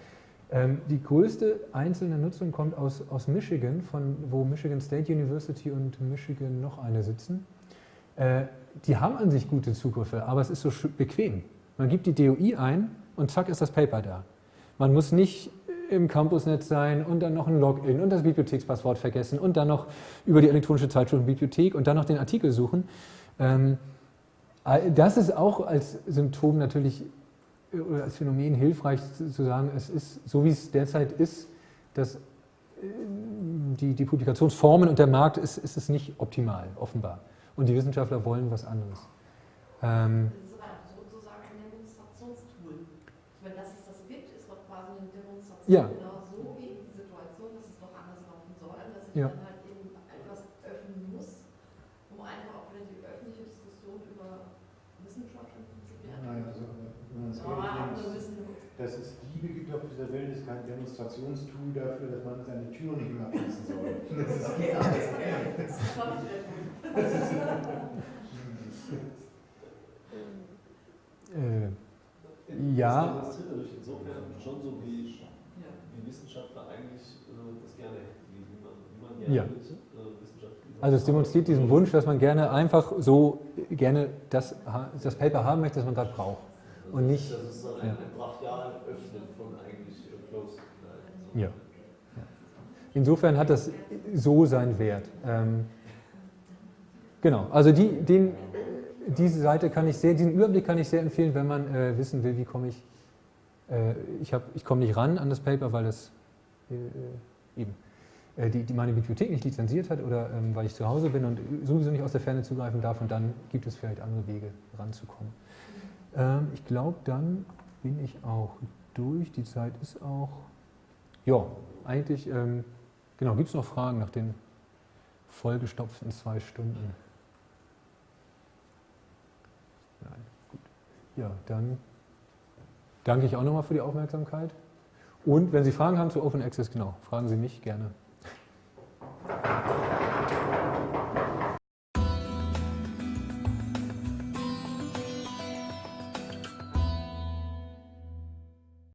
die größte einzelne Nutzung kommt aus, aus Michigan, von, wo Michigan State University und Michigan noch eine sitzen. Äh, die haben an sich gute Zugriffe, aber es ist so bequem. Man gibt die DOI ein und zack ist das Paper da. Man muss nicht im Campusnetz sein und dann noch ein Login und das Bibliothekspasswort vergessen und dann noch über die elektronische Zeitschrift Bibliothek und dann noch den Artikel suchen. Ähm, das ist auch als Symptom natürlich oder als Phänomen hilfreich zu sagen, es ist so wie es derzeit ist, dass äh, die, die Publikationsformen und der Markt ist, ist es nicht optimal, offenbar. Und die Wissenschaftler wollen was anderes. Ähm, Das ist aber sozusagen ein Demonstrationstool. Wenn das es das gibt, ist doch quasi eine Demonstration Ja. genau so gegen die Situation, dass es doch anders laufen soll, dass ich Ja. dann halt eben etwas öffnen muss, um einfach auch wieder die öffentliche Diskussion über Wissenschaft im Prinzip ja. Nein, also wenn man es Ja, aber ehrlich nur nimmt, wissen, dass es Diebe gibt auf dieser Welt, ist kein Demonstrationstool dafür, dass man seine Tür nicht mehr abschließen soll. Das ist okay, alles. Das gut. äh, Ja. Das demonstriert natürlich insofern schon so, wie die Wissenschaftler eigentlich äh, das gerne hätten, wie, man, wie man gerne Ja. mit äh, Wissenschaft also es demonstriert diesen Wunsch, dass man gerne einfach so gerne das, das Paper haben möchte, das man gerade braucht. Und nicht- Das ist dann ein, ja. brachial Öffnen von eigentlich äh, Closed. Ja. Insofern hat das so seinen Wert. Ähm, Genau, also die, den, diese Seite kann ich sehr, diesen Überblick kann ich sehr empfehlen, wenn man äh, wissen will, wie komme ich, äh, ich, hab, ich komme nicht ran an das Paper, weil das äh, eben äh, die, die meine Bibliothek nicht lizenziert hat oder ähm, weil ich zu Hause bin und sowieso nicht aus der Ferne zugreifen darf und dann gibt es vielleicht andere Wege ranzukommen. Ähm, ich glaube, dann bin ich auch durch. Die Zeit ist auch, ja, eigentlich, ähm, genau, gibt es noch Fragen nach den vollgestopften zwei Stunden? Nein, gut. Ja, dann danke ich auch nochmal für die Aufmerksamkeit. Und wenn Sie Fragen haben zu Open Access, genau, fragen Sie mich gerne.